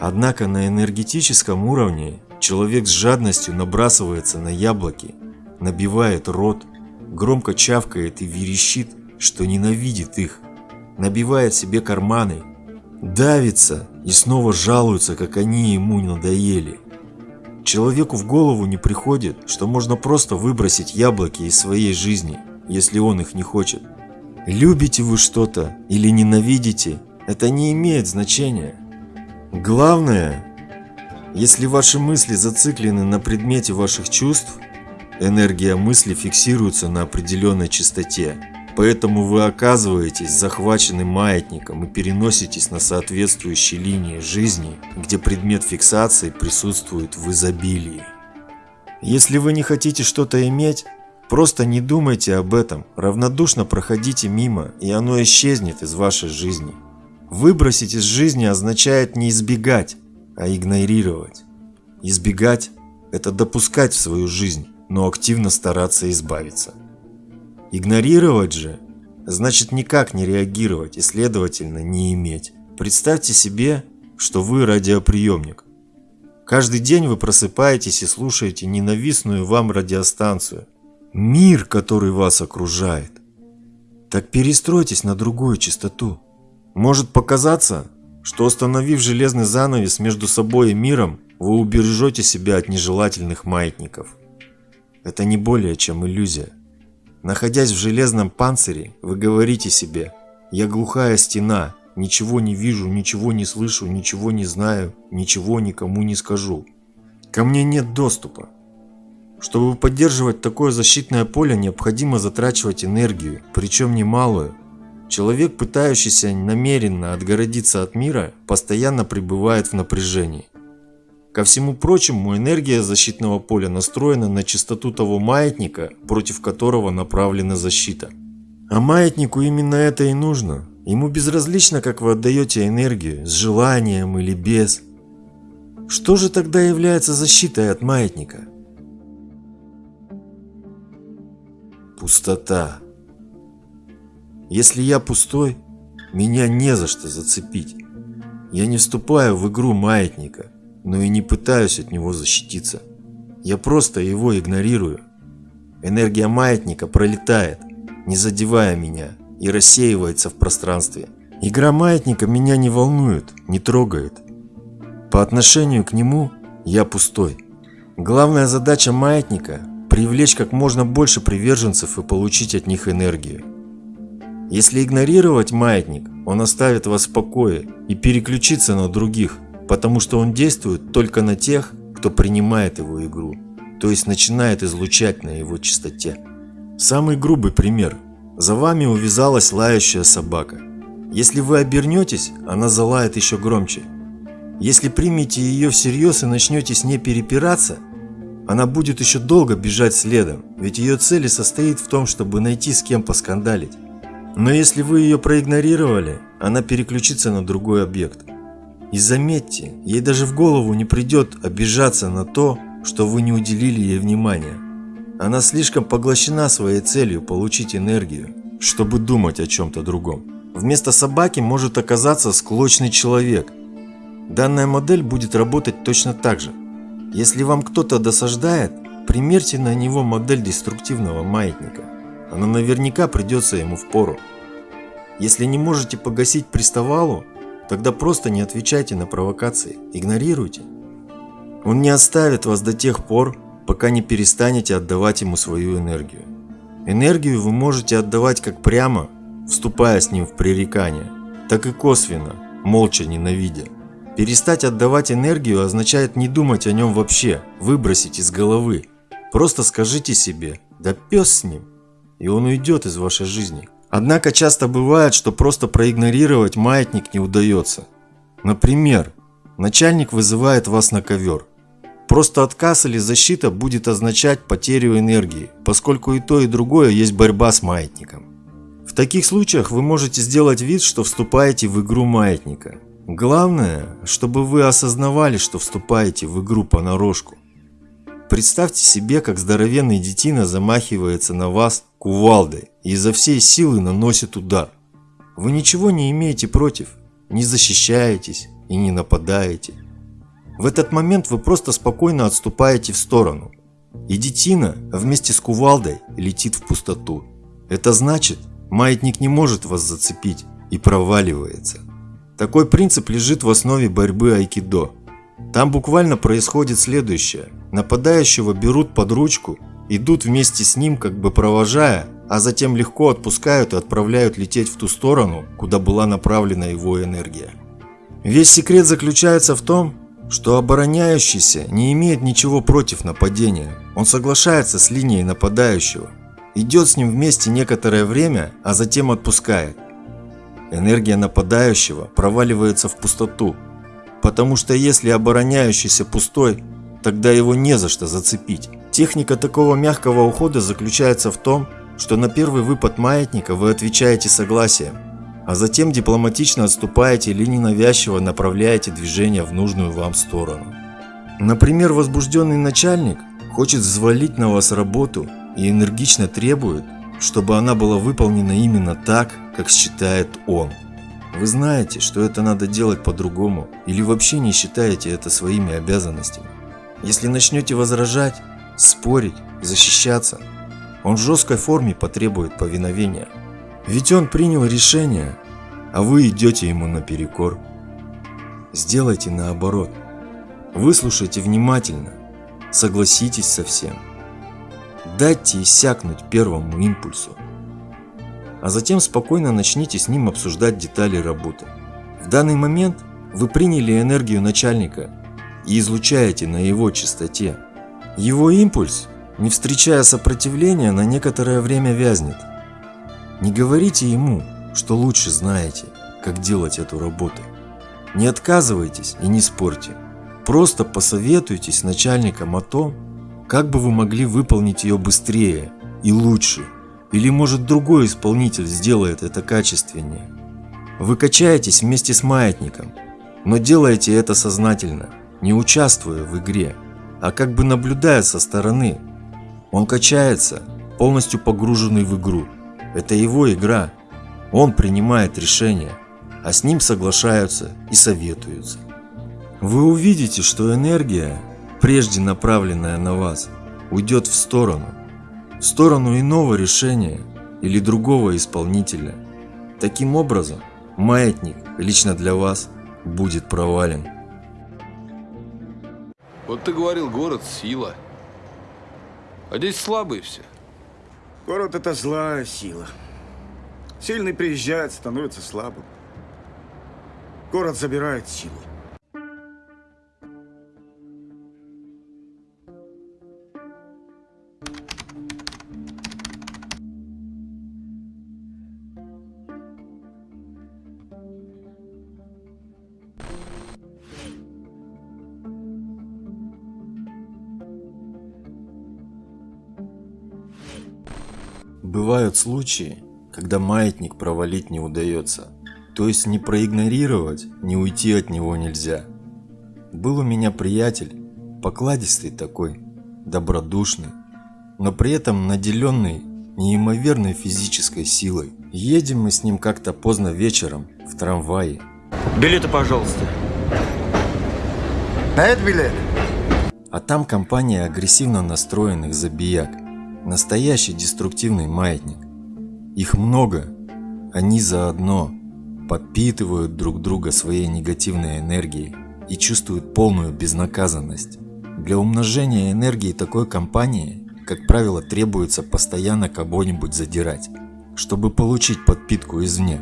Однако на энергетическом уровне человек с жадностью набрасывается на яблоки, набивает рот, громко чавкает и верещит, что ненавидит их, набивает себе карманы, давится и снова жалуется, как они ему надоели. Человеку в голову не приходит, что можно просто выбросить яблоки из своей жизни, если он их не хочет. Любите вы что-то или ненавидите, Это не имеет значения. Главное, если ваши мысли зациклены на предмете ваших чувств, энергия мысли фиксируется на определенной частоте. Поэтому вы оказываетесь захваченным маятником и переноситесь на соответствующие линии жизни, где предмет фиксации присутствует в изобилии. Если вы не хотите что-то иметь, просто не думайте об этом, равнодушно проходите мимо, и оно исчезнет из вашей жизни. Выбросить из жизни означает не избегать, а игнорировать. Избегать – это допускать в свою жизнь, но активно стараться избавиться. Игнорировать же – значит никак не реагировать и, следовательно, не иметь. Представьте себе, что вы радиоприемник. Каждый день вы просыпаетесь и слушаете ненавистную вам радиостанцию. Мир, который вас окружает. Так перестройтесь на другую частоту. Может показаться, что установив железный занавес между собой и миром, вы убережете себя от нежелательных маятников. Это не более чем иллюзия. Находясь в железном панцире, вы говорите себе «Я глухая стена, ничего не вижу, ничего не слышу, ничего не знаю, ничего никому не скажу. Ко мне нет доступа». Чтобы поддерживать такое защитное поле, необходимо затрачивать энергию, причем немалую. Человек, пытающийся намеренно отгородиться от мира, постоянно пребывает в напряжении. Ко всему прочему, энергия защитного поля настроена на частоту того маятника, против которого направлена защита. А маятнику именно это и нужно. Ему безразлично, как вы отдаете энергию, с желанием или без. Что же тогда является защитой от маятника? Пустота. Если я пустой, меня не за что зацепить. Я не вступаю в игру маятника но и не пытаюсь от него защититься. Я просто его игнорирую. Энергия маятника пролетает, не задевая меня, и рассеивается в пространстве. Игра маятника меня не волнует, не трогает. По отношению к нему я пустой. Главная задача маятника – привлечь как можно больше приверженцев и получить от них энергию. Если игнорировать маятник, он оставит вас в покое и переключится на других, потому что он действует только на тех, кто принимает его игру, то есть начинает излучать на его частоте. Самый грубый пример. За вами увязалась лающая собака. Если вы обернетесь, она залает еще громче. Если примете ее всерьез и начнете с ней перепираться, она будет еще долго бежать следом, ведь ее цель состоит в том, чтобы найти с кем поскандалить. Но если вы ее проигнорировали, она переключится на другой объект. И заметьте, ей даже в голову не придет обижаться на то, что вы не уделили ей внимания. Она слишком поглощена своей целью получить энергию, чтобы думать о чем-то другом. Вместо собаки может оказаться склочный человек. Данная модель будет работать точно так же. Если вам кто-то досаждает, примерьте на него модель деструктивного маятника. Она наверняка придется ему в пору. Если не можете погасить приставалу, Тогда просто не отвечайте на провокации, игнорируйте. Он не оставит вас до тех пор, пока не перестанете отдавать ему свою энергию. Энергию вы можете отдавать как прямо, вступая с ним в пререкание, так и косвенно, молча ненавидя. Перестать отдавать энергию означает не думать о нем вообще, выбросить из головы. Просто скажите себе «да пес с ним», и он уйдет из вашей жизни. Однако часто бывает, что просто проигнорировать маятник не удается. Например, начальник вызывает вас на ковер. Просто отказ или защита будет означать потерю энергии, поскольку и то, и другое есть борьба с маятником. В таких случаях вы можете сделать вид, что вступаете в игру маятника. Главное, чтобы вы осознавали, что вступаете в игру понарошку. Представьте себе, как здоровенный детина замахивается на вас кувалдой и изо всей силы наносит удар. Вы ничего не имеете против, не защищаетесь и не нападаете. В этот момент вы просто спокойно отступаете в сторону. И детина вместе с кувалдой летит в пустоту. Это значит, маятник не может вас зацепить и проваливается. Такой принцип лежит в основе борьбы айкидо. Там буквально происходит следующее. Нападающего берут под ручку идут вместе с ним, как бы провожая, а затем легко отпускают и отправляют лететь в ту сторону, куда была направлена его энергия. Весь секрет заключается в том, что обороняющийся не имеет ничего против нападения. Он соглашается с линией нападающего, идет с ним вместе некоторое время, а затем отпускает. Энергия нападающего проваливается в пустоту, потому что если обороняющийся пустой, тогда его не за что зацепить. Техника такого мягкого ухода заключается в том, что на первый выпад маятника вы отвечаете согласием, а затем дипломатично отступаете или ненавязчиво направляете движение в нужную вам сторону. Например, возбужденный начальник хочет взвалить на вас работу и энергично требует, чтобы она была выполнена именно так, как считает он. Вы знаете, что это надо делать по-другому или вообще не считаете это своими обязанностями. Если начнете возражать, спорить, защищаться, он в жесткой форме потребует повиновения. Ведь он принял решение, а вы идете ему наперекор. Сделайте наоборот. Выслушайте внимательно, согласитесь со всем. Дайте иссякнуть первому импульсу. А затем спокойно начните с ним обсуждать детали работы. В данный момент вы приняли энергию начальника и излучаете на его частоте. Его импульс, не встречая сопротивления, на некоторое время вязнет. Не говорите ему, что лучше знаете, как делать эту работу. Не отказывайтесь и не спорьте. Просто посоветуйтесь с начальником о том, как бы вы могли выполнить ее быстрее и лучше. Или может другой исполнитель сделает это качественнее. Вы качаетесь вместе с маятником, но делаете это сознательно, не участвуя в игре, а как бы наблюдая со стороны. Он качается, полностью погруженный в игру. Это его игра. Он принимает решения, а с ним соглашаются и советуются. Вы увидите, что энергия, прежде направленная на вас, уйдет в сторону. В сторону иного решения или другого исполнителя. Таким образом, маятник лично для вас будет провален. Вот ты говорил, город – сила. А здесь слабые все. Город – это злая сила. Сильный приезжает, становится слабым. Город забирает силу. Бывают случаи, когда маятник провалить не удается. То есть не проигнорировать, не уйти от него нельзя. Был у меня приятель, покладистый такой, добродушный, но при этом наделенный неимоверной физической силой. Едем мы с ним как-то поздно вечером в трамвае. Билеты, пожалуйста. На это билет? А там компания агрессивно настроенных забияк. Настоящий деструктивный маятник. Их много. Они заодно подпитывают друг друга своей негативной энергией и чувствуют полную безнаказанность. Для умножения энергии такой компании, как правило, требуется постоянно кого-нибудь задирать, чтобы получить подпитку извне.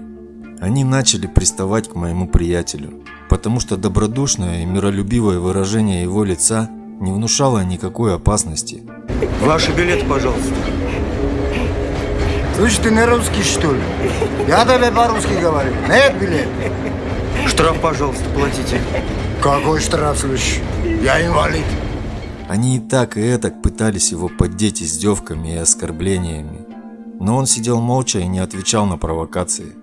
Они начали приставать к моему приятелю, потому что добродушное и миролюбивое выражение его лица не внушало никакой опасности. Ваши билеты, пожалуйста. Слышь, ты не русский, что ли? Я тебе по-русски говорю. Нет билет? Штраф, пожалуйста, платите. Какой штраф, слышь? Я инвалид. Они и так, и этак пытались его поддеть издевками и оскорблениями. Но он сидел молча и не отвечал на провокации.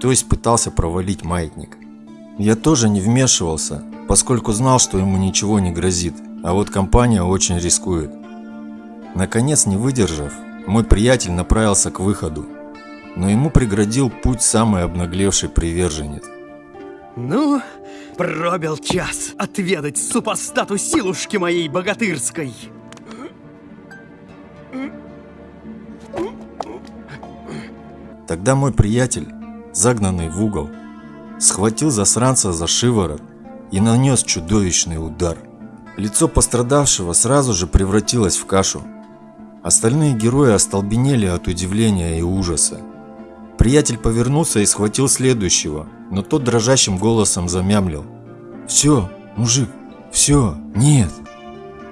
То есть пытался провалить маятник. Я тоже не вмешивался, поскольку знал, что ему ничего не грозит, а вот компания очень рискует. Наконец, не выдержав, мой приятель направился к выходу, но ему преградил путь самый обнаглевший приверженец. Ну, пробил час отведать супостату силушки моей богатырской. Тогда мой приятель, загнанный в угол, схватил засранца за шиворот и нанес чудовищный удар. Лицо пострадавшего сразу же превратилось в кашу. Остальные герои остолбенели от удивления и ужаса. Приятель повернулся и схватил следующего, но тот дрожащим голосом замямлил. «Все, мужик, все, нет!»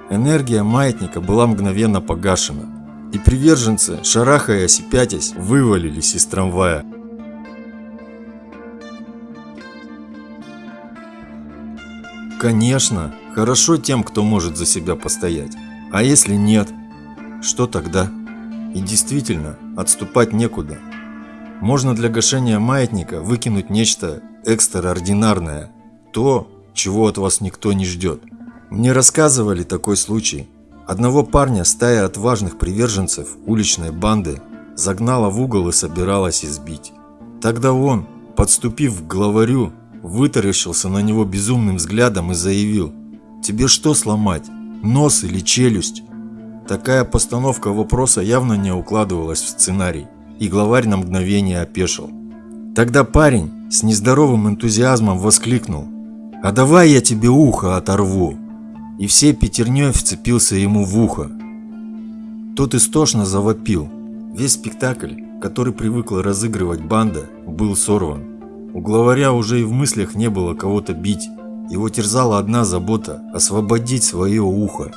Энергия маятника была мгновенно погашена, и приверженцы, шарахаясь и пятясь, вывалились из трамвая. Конечно, хорошо тем, кто может за себя постоять. А если нет, что тогда? И действительно, отступать некуда. Можно для гашения маятника выкинуть нечто экстраординарное, то, чего от вас никто не ждет. Мне рассказывали такой случай. Одного парня стая отважных приверженцев уличной банды загнала в угол и собиралась избить. Тогда он, подступив к главарю, вытаращился на него безумным взглядом и заявил «Тебе что сломать? Нос или челюсть?» Такая постановка вопроса явно не укладывалась в сценарий, и главарь на мгновение опешил. Тогда парень с нездоровым энтузиазмом воскликнул «А давай я тебе ухо оторву!» И всей пятерней вцепился ему в ухо. Тот истошно завопил. Весь спектакль, который привыкла разыгрывать банда, был сорван. У главаря уже и в мыслях не было кого-то бить. Его терзала одна забота – освободить свое ухо.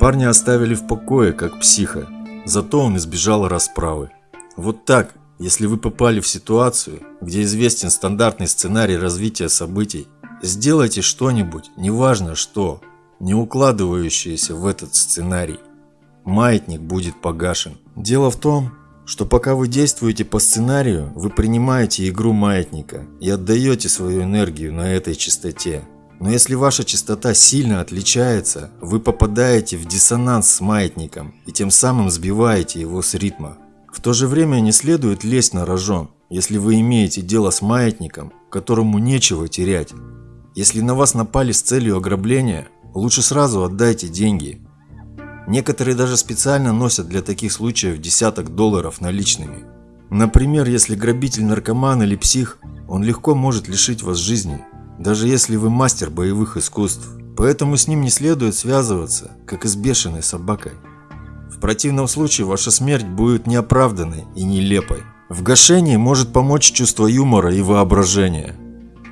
Парня оставили в покое, как психа, зато он избежал расправы. Вот так, если вы попали в ситуацию, где известен стандартный сценарий развития событий, сделайте что-нибудь, неважно что, не укладывающееся в этот сценарий. Маятник будет погашен. Дело в том, что пока вы действуете по сценарию, вы принимаете игру маятника и отдаете свою энергию на этой частоте. Но если ваша частота сильно отличается, вы попадаете в диссонанс с маятником и тем самым сбиваете его с ритма. В то же время не следует лезть на рожон, если вы имеете дело с маятником, которому нечего терять. Если на вас напали с целью ограбления, лучше сразу отдайте деньги Некоторые даже специально носят для таких случаев десяток долларов наличными. Например, если грабитель наркоман или псих, он легко может лишить вас жизни, даже если вы мастер боевых искусств. Поэтому с ним не следует связываться, как и с бешеной собакой. В противном случае ваша смерть будет неоправданной и нелепой. В гашении может помочь чувство юмора и воображения.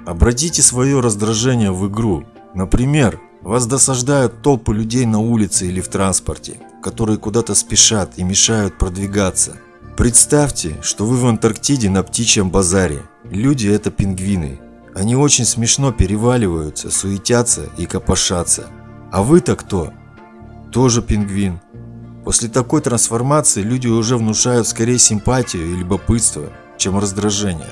Обратите свое раздражение в игру. Например, вас досаждают толпы людей на улице или в транспорте, которые куда-то спешат и мешают продвигаться. Представьте, что вы в Антарктиде на птичьем базаре. Люди – это пингвины. Они очень смешно переваливаются, суетятся и копошатся. А вы-то кто? Тоже пингвин. После такой трансформации люди уже внушают скорее симпатию и любопытство, чем раздражение.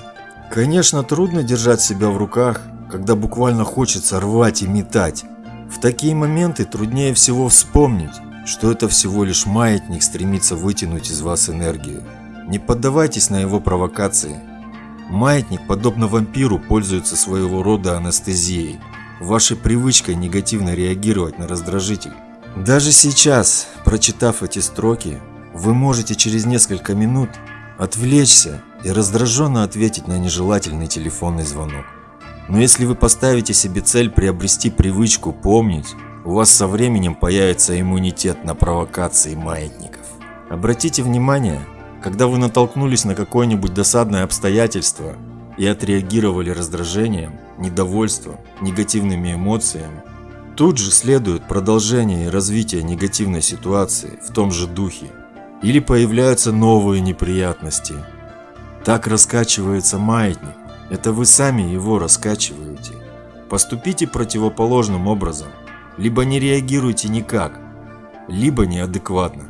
Конечно, трудно держать себя в руках, когда буквально хочется рвать и метать. В такие моменты труднее всего вспомнить, что это всего лишь маятник стремится вытянуть из вас энергию. Не поддавайтесь на его провокации. Маятник, подобно вампиру, пользуется своего рода анестезией, вашей привычкой негативно реагировать на раздражитель. Даже сейчас, прочитав эти строки, вы можете через несколько минут отвлечься и раздраженно ответить на нежелательный телефонный звонок. Но если вы поставите себе цель приобрести привычку помнить, у вас со временем появится иммунитет на провокации маятников. Обратите внимание, когда вы натолкнулись на какое-нибудь досадное обстоятельство и отреагировали раздражением, недовольством, негативными эмоциями, тут же следует продолжение и развитие негативной ситуации в том же духе. Или появляются новые неприятности. Так раскачивается маятник, это вы сами его раскачиваете. Поступите противоположным образом. Либо не реагируйте никак, либо неадекватно.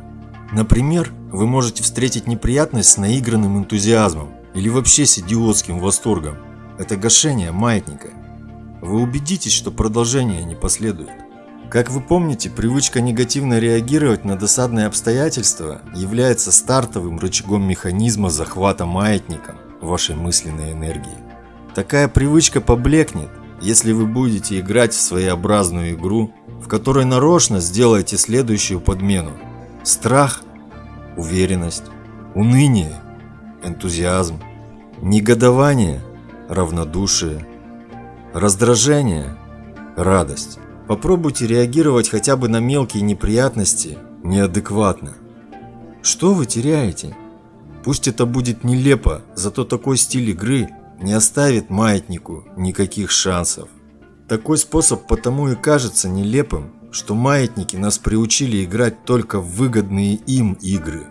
Например, вы можете встретить неприятность с наигранным энтузиазмом или вообще с идиотским восторгом. Это гашение маятника. Вы убедитесь, что продолжение не последует. Как вы помните, привычка негативно реагировать на досадные обстоятельства является стартовым рычагом механизма захвата маятником вашей мысленной энергии. Такая привычка поблекнет, если вы будете играть в своеобразную игру, в которой нарочно сделаете следующую подмену. Страх, уверенность, уныние, энтузиазм, негодование, равнодушие, раздражение, радость. Попробуйте реагировать хотя бы на мелкие неприятности неадекватно. Что вы теряете? Пусть это будет нелепо, зато такой стиль игры не оставит маятнику никаких шансов. Такой способ потому и кажется нелепым, что маятники нас приучили играть только в выгодные им игры.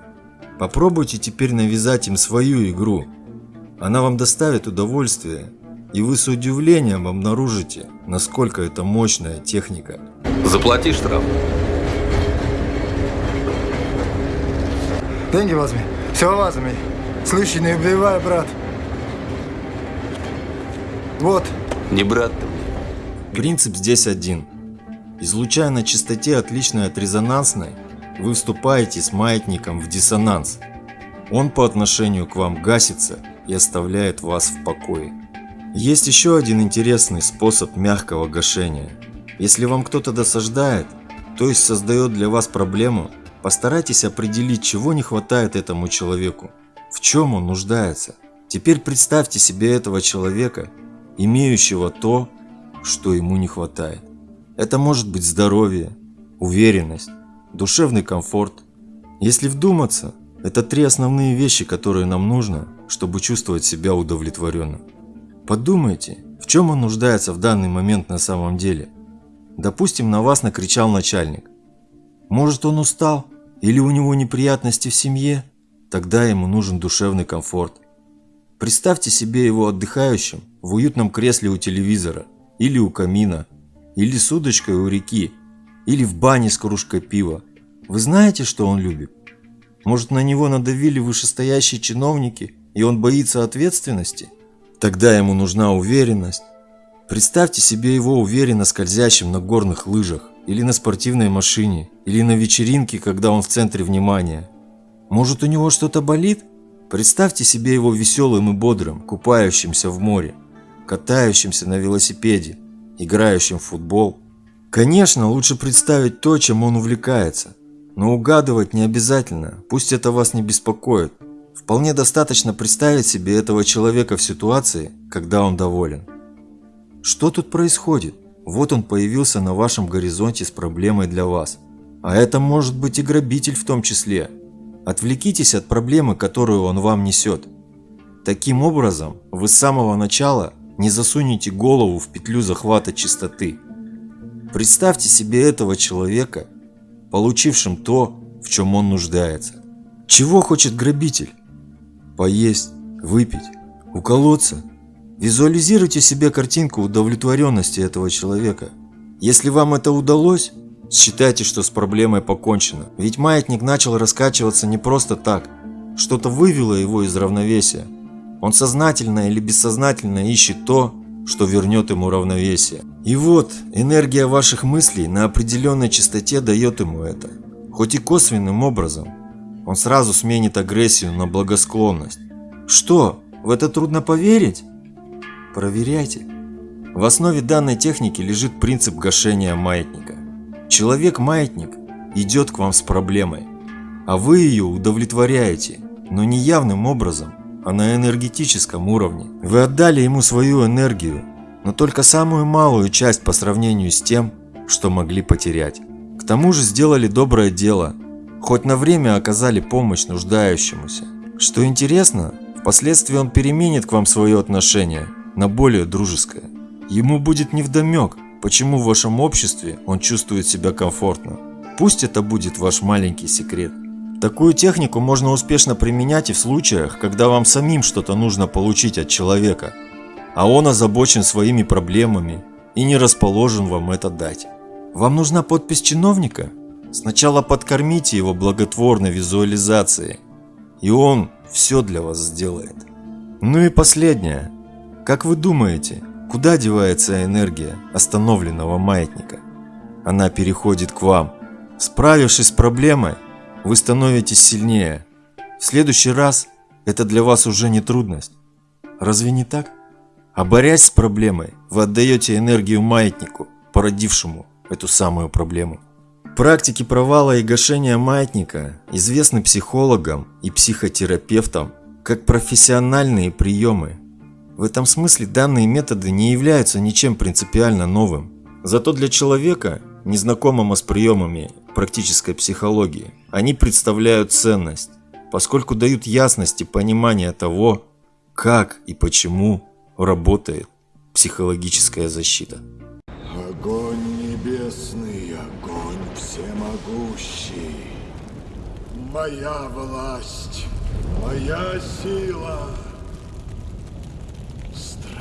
Попробуйте теперь навязать им свою игру. Она вам доставит удовольствие, и вы с удивлением обнаружите, насколько это мощная техника. Заплати штраф. Деньги возьми. Все возьми. Слышь, не убивай, брат. Вот. Не брат ты Принцип здесь один. Излучая на частоте отличной от резонансной, вы вступаете с маятником в диссонанс. Он по отношению к вам гасится и оставляет вас в покое. Есть еще один интересный способ мягкого гашения. Если вам кто-то досаждает, то есть создает для вас проблему, постарайтесь определить, чего не хватает этому человеку, в чем он нуждается. Теперь представьте себе этого человека, имеющего то, что ему не хватает. Это может быть здоровье, уверенность, душевный комфорт. Если вдуматься, это три основные вещи, которые нам нужно, чтобы чувствовать себя удовлетворенно. Подумайте, в чем он нуждается в данный момент на самом деле. Допустим, на вас накричал начальник. Может он устал или у него неприятности в семье? Тогда ему нужен душевный комфорт. Представьте себе его отдыхающим в уютном кресле у телевизора или у камина, или с удочкой у реки, или в бане с кружкой пива. Вы знаете, что он любит? Может, на него надавили вышестоящие чиновники, и он боится ответственности? Тогда ему нужна уверенность. Представьте себе его уверенно скользящим на горных лыжах, или на спортивной машине, или на вечеринке, когда он в центре внимания. Может, у него что-то болит? Представьте себе его веселым и бодрым, купающимся в море катающимся на велосипеде, играющим в футбол. Конечно, лучше представить то, чем он увлекается. Но угадывать не обязательно, пусть это вас не беспокоит. Вполне достаточно представить себе этого человека в ситуации, когда он доволен. Что тут происходит? Вот он появился на вашем горизонте с проблемой для вас. А это может быть и грабитель в том числе. Отвлекитесь от проблемы, которую он вам несет. Таким образом, вы с самого начала не засунете голову в петлю захвата чистоты. Представьте себе этого человека, получившим то, в чем он нуждается. Чего хочет грабитель? Поесть, выпить, уколоться. Визуализируйте себе картинку удовлетворенности этого человека. Если вам это удалось, считайте, что с проблемой покончено. Ведь маятник начал раскачиваться не просто так. Что-то вывело его из равновесия. Он сознательно или бессознательно ищет то, что вернет ему равновесие. И вот, энергия ваших мыслей на определенной частоте дает ему это. Хоть и косвенным образом. Он сразу сменит агрессию на благосклонность. Что, в это трудно поверить? Проверяйте. В основе данной техники лежит принцип гашения маятника. Человек-маятник идет к вам с проблемой, а вы ее удовлетворяете, но не явным образом, а на энергетическом уровне. Вы отдали ему свою энергию, но только самую малую часть по сравнению с тем, что могли потерять. К тому же сделали доброе дело, хоть на время оказали помощь нуждающемуся. Что интересно, впоследствии он переменит к вам свое отношение на более дружеское. Ему будет невдомек, почему в вашем обществе он чувствует себя комфортно. Пусть это будет ваш маленький секрет. Такую технику можно успешно применять и в случаях, когда вам самим что-то нужно получить от человека, а он озабочен своими проблемами и не расположен вам это дать. Вам нужна подпись чиновника? Сначала подкормите его благотворной визуализацией, и он все для вас сделает. Ну и последнее. Как вы думаете, куда девается энергия остановленного маятника? Она переходит к вам. Справившись с проблемой, вы становитесь сильнее. В следующий раз это для вас уже не трудность. Разве не так? А борясь с проблемой, вы отдаете энергию маятнику, породившему эту самую проблему. Практики провала и гашения маятника известны психологам и психотерапевтам как профессиональные приемы. В этом смысле данные методы не являются ничем принципиально новым. Зато для человека, незнакомому с приемами практической психологии, они представляют ценность, поскольку дают ясность и понимание того, как и почему работает психологическая защита. Огонь небесный, огонь всемогущий. Моя власть, моя сила.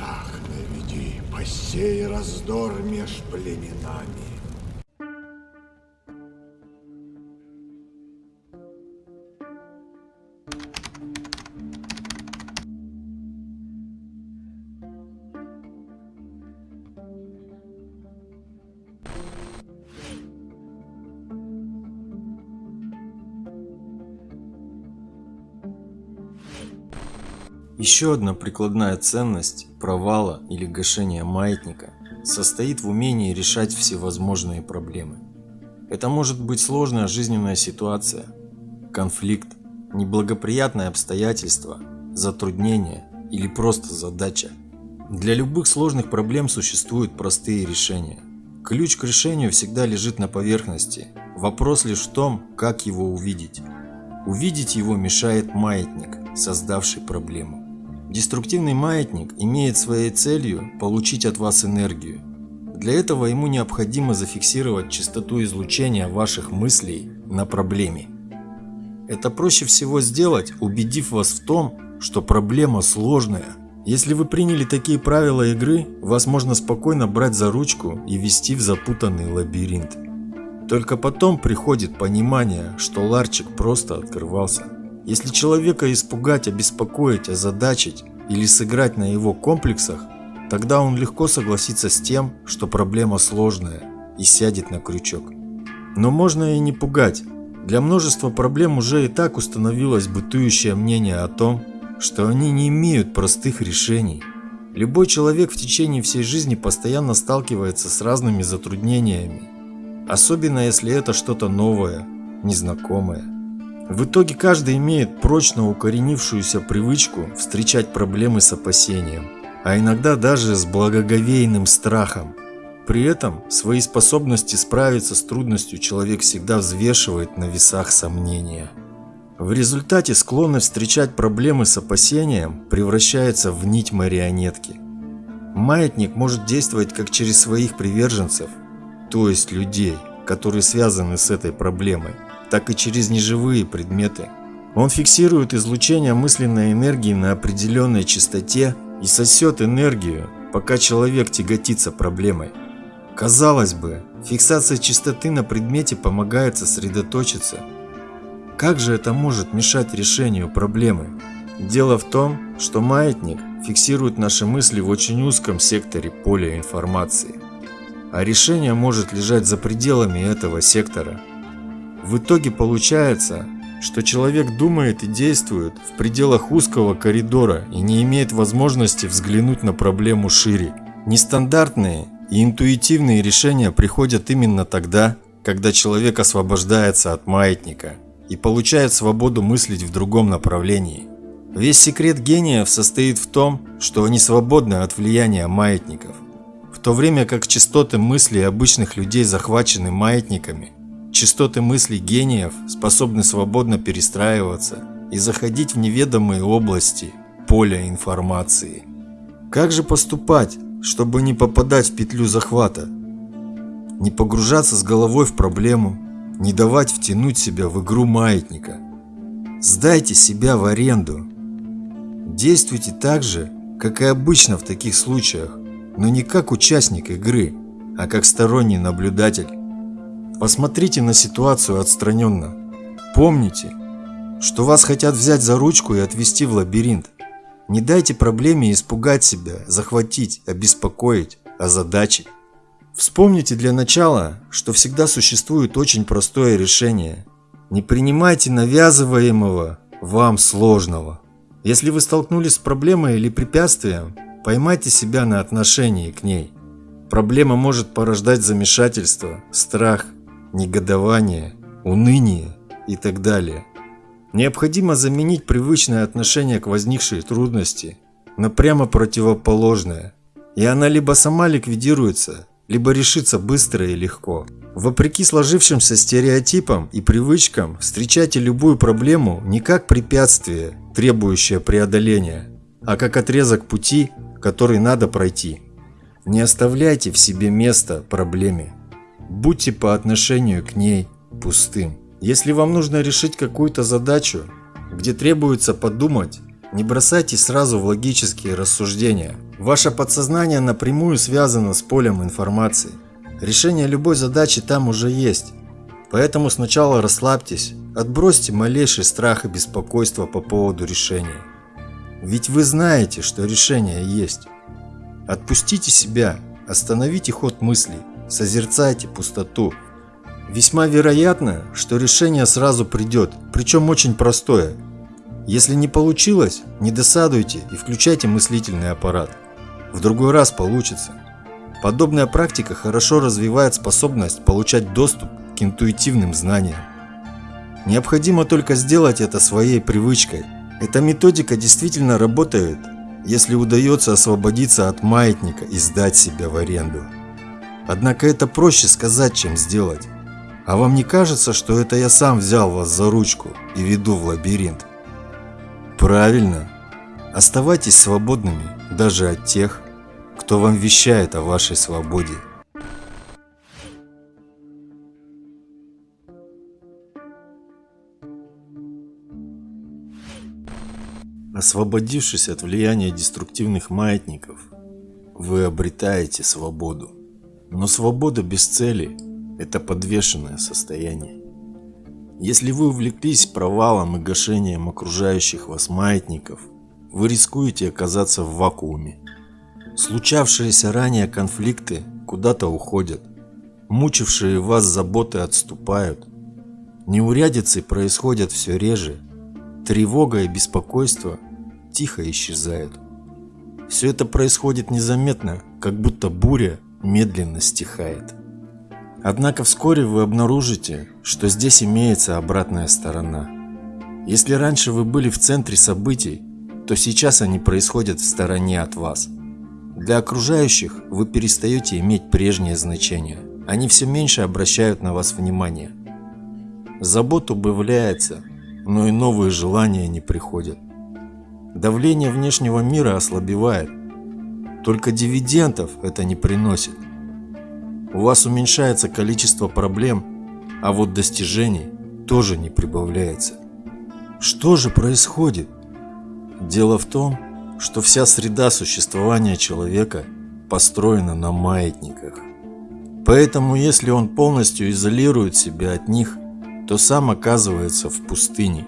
Страх наведи, посей раздор меж племенами. Еще одна прикладная ценность провала или гашения маятника состоит в умении решать всевозможные проблемы. Это может быть сложная жизненная ситуация, конфликт, неблагоприятное обстоятельство, затруднение или просто задача. Для любых сложных проблем существуют простые решения. Ключ к решению всегда лежит на поверхности. Вопрос лишь в том, как его увидеть. Увидеть его мешает маятник, создавший проблему. Деструктивный маятник имеет своей целью получить от вас энергию. Для этого ему необходимо зафиксировать частоту излучения ваших мыслей на проблеме. Это проще всего сделать, убедив вас в том, что проблема сложная. Если вы приняли такие правила игры, вас можно спокойно брать за ручку и вести в запутанный лабиринт. Только потом приходит понимание, что ларчик просто открывался. Если человека испугать, обеспокоить, озадачить или сыграть на его комплексах, тогда он легко согласится с тем, что проблема сложная и сядет на крючок. Но можно и не пугать. Для множества проблем уже и так установилось бытующее мнение о том, что они не имеют простых решений. Любой человек в течение всей жизни постоянно сталкивается с разными затруднениями, особенно если это что-то новое, незнакомое. В итоге каждый имеет прочно укоренившуюся привычку встречать проблемы с опасением, а иногда даже с благоговейным страхом. При этом свои способности справиться с трудностью человек всегда взвешивает на весах сомнения. В результате склонность встречать проблемы с опасением превращается в нить марионетки. Маятник может действовать как через своих приверженцев, то есть людей, которые связаны с этой проблемой, так и через неживые предметы. Он фиксирует излучение мысленной энергии на определенной частоте и сосет энергию, пока человек тяготится проблемой. Казалось бы, фиксация частоты на предмете помогает сосредоточиться. Как же это может мешать решению проблемы? Дело в том, что маятник фиксирует наши мысли в очень узком секторе поля информации, а решение может лежать за пределами этого сектора – в итоге получается, что человек думает и действует в пределах узкого коридора и не имеет возможности взглянуть на проблему шире. Нестандартные и интуитивные решения приходят именно тогда, когда человек освобождается от маятника и получает свободу мыслить в другом направлении. Весь секрет гениев состоит в том, что они свободны от влияния маятников. В то время как частоты мыслей обычных людей захвачены маятниками, Частоты мыслей гениев способны свободно перестраиваться и заходить в неведомые области поля информации. Как же поступать, чтобы не попадать в петлю захвата? Не погружаться с головой в проблему, не давать втянуть себя в игру маятника. Сдайте себя в аренду. Действуйте так же, как и обычно в таких случаях, но не как участник игры, а как сторонний наблюдатель. Посмотрите на ситуацию отстраненно. Помните, что вас хотят взять за ручку и отвести в лабиринт. Не дайте проблеме испугать себя, захватить, обеспокоить, озадачить. Вспомните для начала, что всегда существует очень простое решение. Не принимайте навязываемого вам сложного. Если вы столкнулись с проблемой или препятствием, поймайте себя на отношении к ней. Проблема может порождать замешательство, страх – негодование, уныние и так далее. Необходимо заменить привычное отношение к возникшей трудности на прямо противоположное, и она либо сама ликвидируется, либо решиться быстро и легко. Вопреки сложившимся стереотипам и привычкам, встречайте любую проблему не как препятствие, требующее преодоления, а как отрезок пути, который надо пройти. Не оставляйте в себе места проблеме. Будьте по отношению к ней пустым. Если вам нужно решить какую-то задачу, где требуется подумать, не бросайтесь сразу в логические рассуждения. Ваше подсознание напрямую связано с полем информации. Решение любой задачи там уже есть. Поэтому сначала расслабьтесь, отбросьте малейший страх и беспокойство по поводу решения. Ведь вы знаете, что решение есть. Отпустите себя, остановите ход мыслей, созерцайте пустоту. Весьма вероятно, что решение сразу придет, причем очень простое. Если не получилось, не досадуйте и включайте мыслительный аппарат. В другой раз получится. Подобная практика хорошо развивает способность получать доступ к интуитивным знаниям. Необходимо только сделать это своей привычкой. Эта методика действительно работает, если удается освободиться от маятника и сдать себя в аренду. Однако это проще сказать, чем сделать. А вам не кажется, что это я сам взял вас за ручку и веду в лабиринт? Правильно. Оставайтесь свободными даже от тех, кто вам вещает о вашей свободе. Освободившись от влияния деструктивных маятников, вы обретаете свободу. Но свобода без цели – это подвешенное состояние. Если вы увлеклись провалом и гашением окружающих вас маятников, вы рискуете оказаться в вакууме. Случавшиеся ранее конфликты куда-то уходят, мучившие вас заботы отступают, неурядицы происходят все реже, тревога и беспокойство тихо исчезают. Все это происходит незаметно, как будто буря медленно стихает. Однако вскоре вы обнаружите, что здесь имеется обратная сторона. Если раньше вы были в центре событий, то сейчас они происходят в стороне от вас. Для окружающих вы перестаете иметь прежнее значение. Они все меньше обращают на вас внимание. Забот убавляется, но и новые желания не приходят. Давление внешнего мира ослабевает. Только дивидендов это не приносит. У вас уменьшается количество проблем, а вот достижений тоже не прибавляется. Что же происходит? Дело в том, что вся среда существования человека построена на маятниках. Поэтому если он полностью изолирует себя от них, то сам оказывается в пустыне.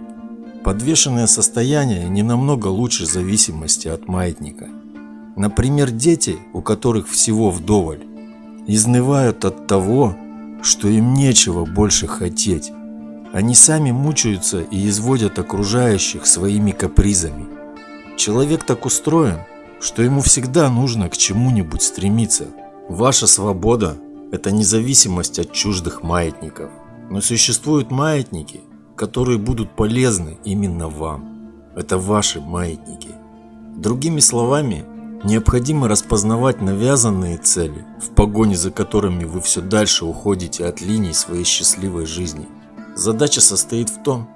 Подвешенное состояние не намного лучше зависимости от маятника. Например, дети, у которых всего вдоволь, изнывают от того, что им нечего больше хотеть. Они сами мучаются и изводят окружающих своими капризами. Человек так устроен, что ему всегда нужно к чему-нибудь стремиться. Ваша свобода – это независимость от чуждых маятников. Но существуют маятники, которые будут полезны именно вам. Это ваши маятники. Другими словами, необходимо распознавать навязанные цели, в погоне за которыми вы все дальше уходите от линий своей счастливой жизни. Задача состоит в том,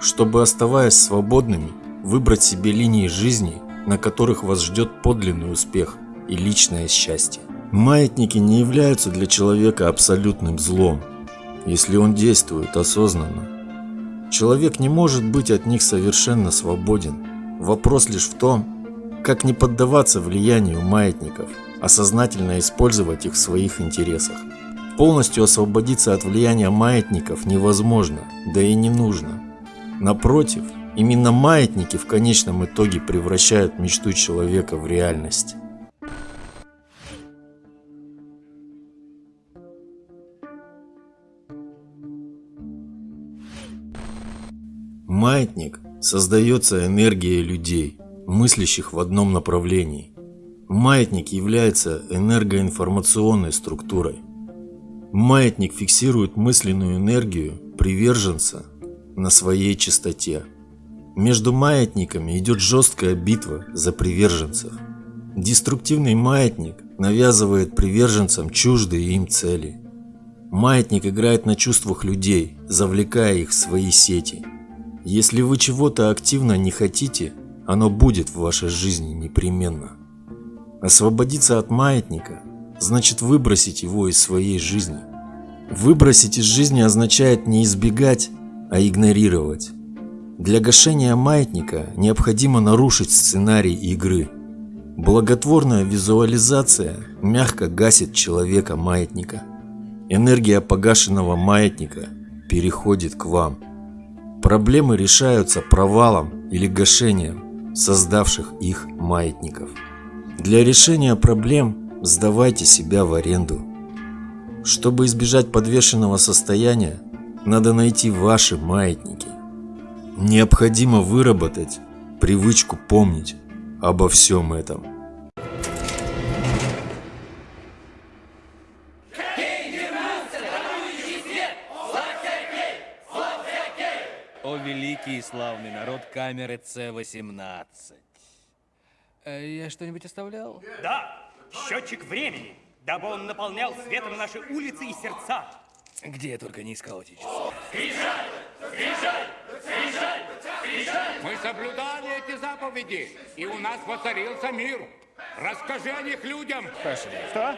чтобы оставаясь свободными, выбрать себе линии жизни, на которых вас ждет подлинный успех и личное счастье. Маятники не являются для человека абсолютным злом, если он действует осознанно. Человек не может быть от них совершенно свободен. Вопрос лишь в том, как не поддаваться влиянию маятников, а сознательно использовать их в своих интересах. Полностью освободиться от влияния маятников невозможно, да и не нужно. Напротив, именно маятники в конечном итоге превращают мечту человека в реальность. Маятник создается энергией людей, мыслящих в одном направлении. Маятник является энергоинформационной структурой. Маятник фиксирует мысленную энергию приверженца на своей частоте. Между маятниками идет жесткая битва за приверженцев. Деструктивный маятник навязывает приверженцам чуждые им цели. Маятник играет на чувствах людей, завлекая их в свои сети. Если вы чего-то активно не хотите, оно будет в вашей жизни непременно. Освободиться от маятника значит выбросить его из своей жизни. Выбросить из жизни означает не избегать, а игнорировать. Для гашения маятника необходимо нарушить сценарий игры. Благотворная визуализация мягко гасит человека маятника. Энергия погашенного маятника переходит к вам. Проблемы решаются провалом или гашением создавших их маятников. Для решения проблем сдавайте себя в аренду. Чтобы избежать подвешенного состояния, надо найти ваши маятники. Необходимо выработать привычку помнить обо всем этом. О великий и славный народ камеры С-18. Э, Я что-нибудь оставлял? Да, счетчик времени, дабы он наполнял светом наши улицы и сердца. Где я только не искал эти часы. Мы соблюдали эти заповеди, и у нас воцарился мир. Расскажи о них людям. Пошли. Что?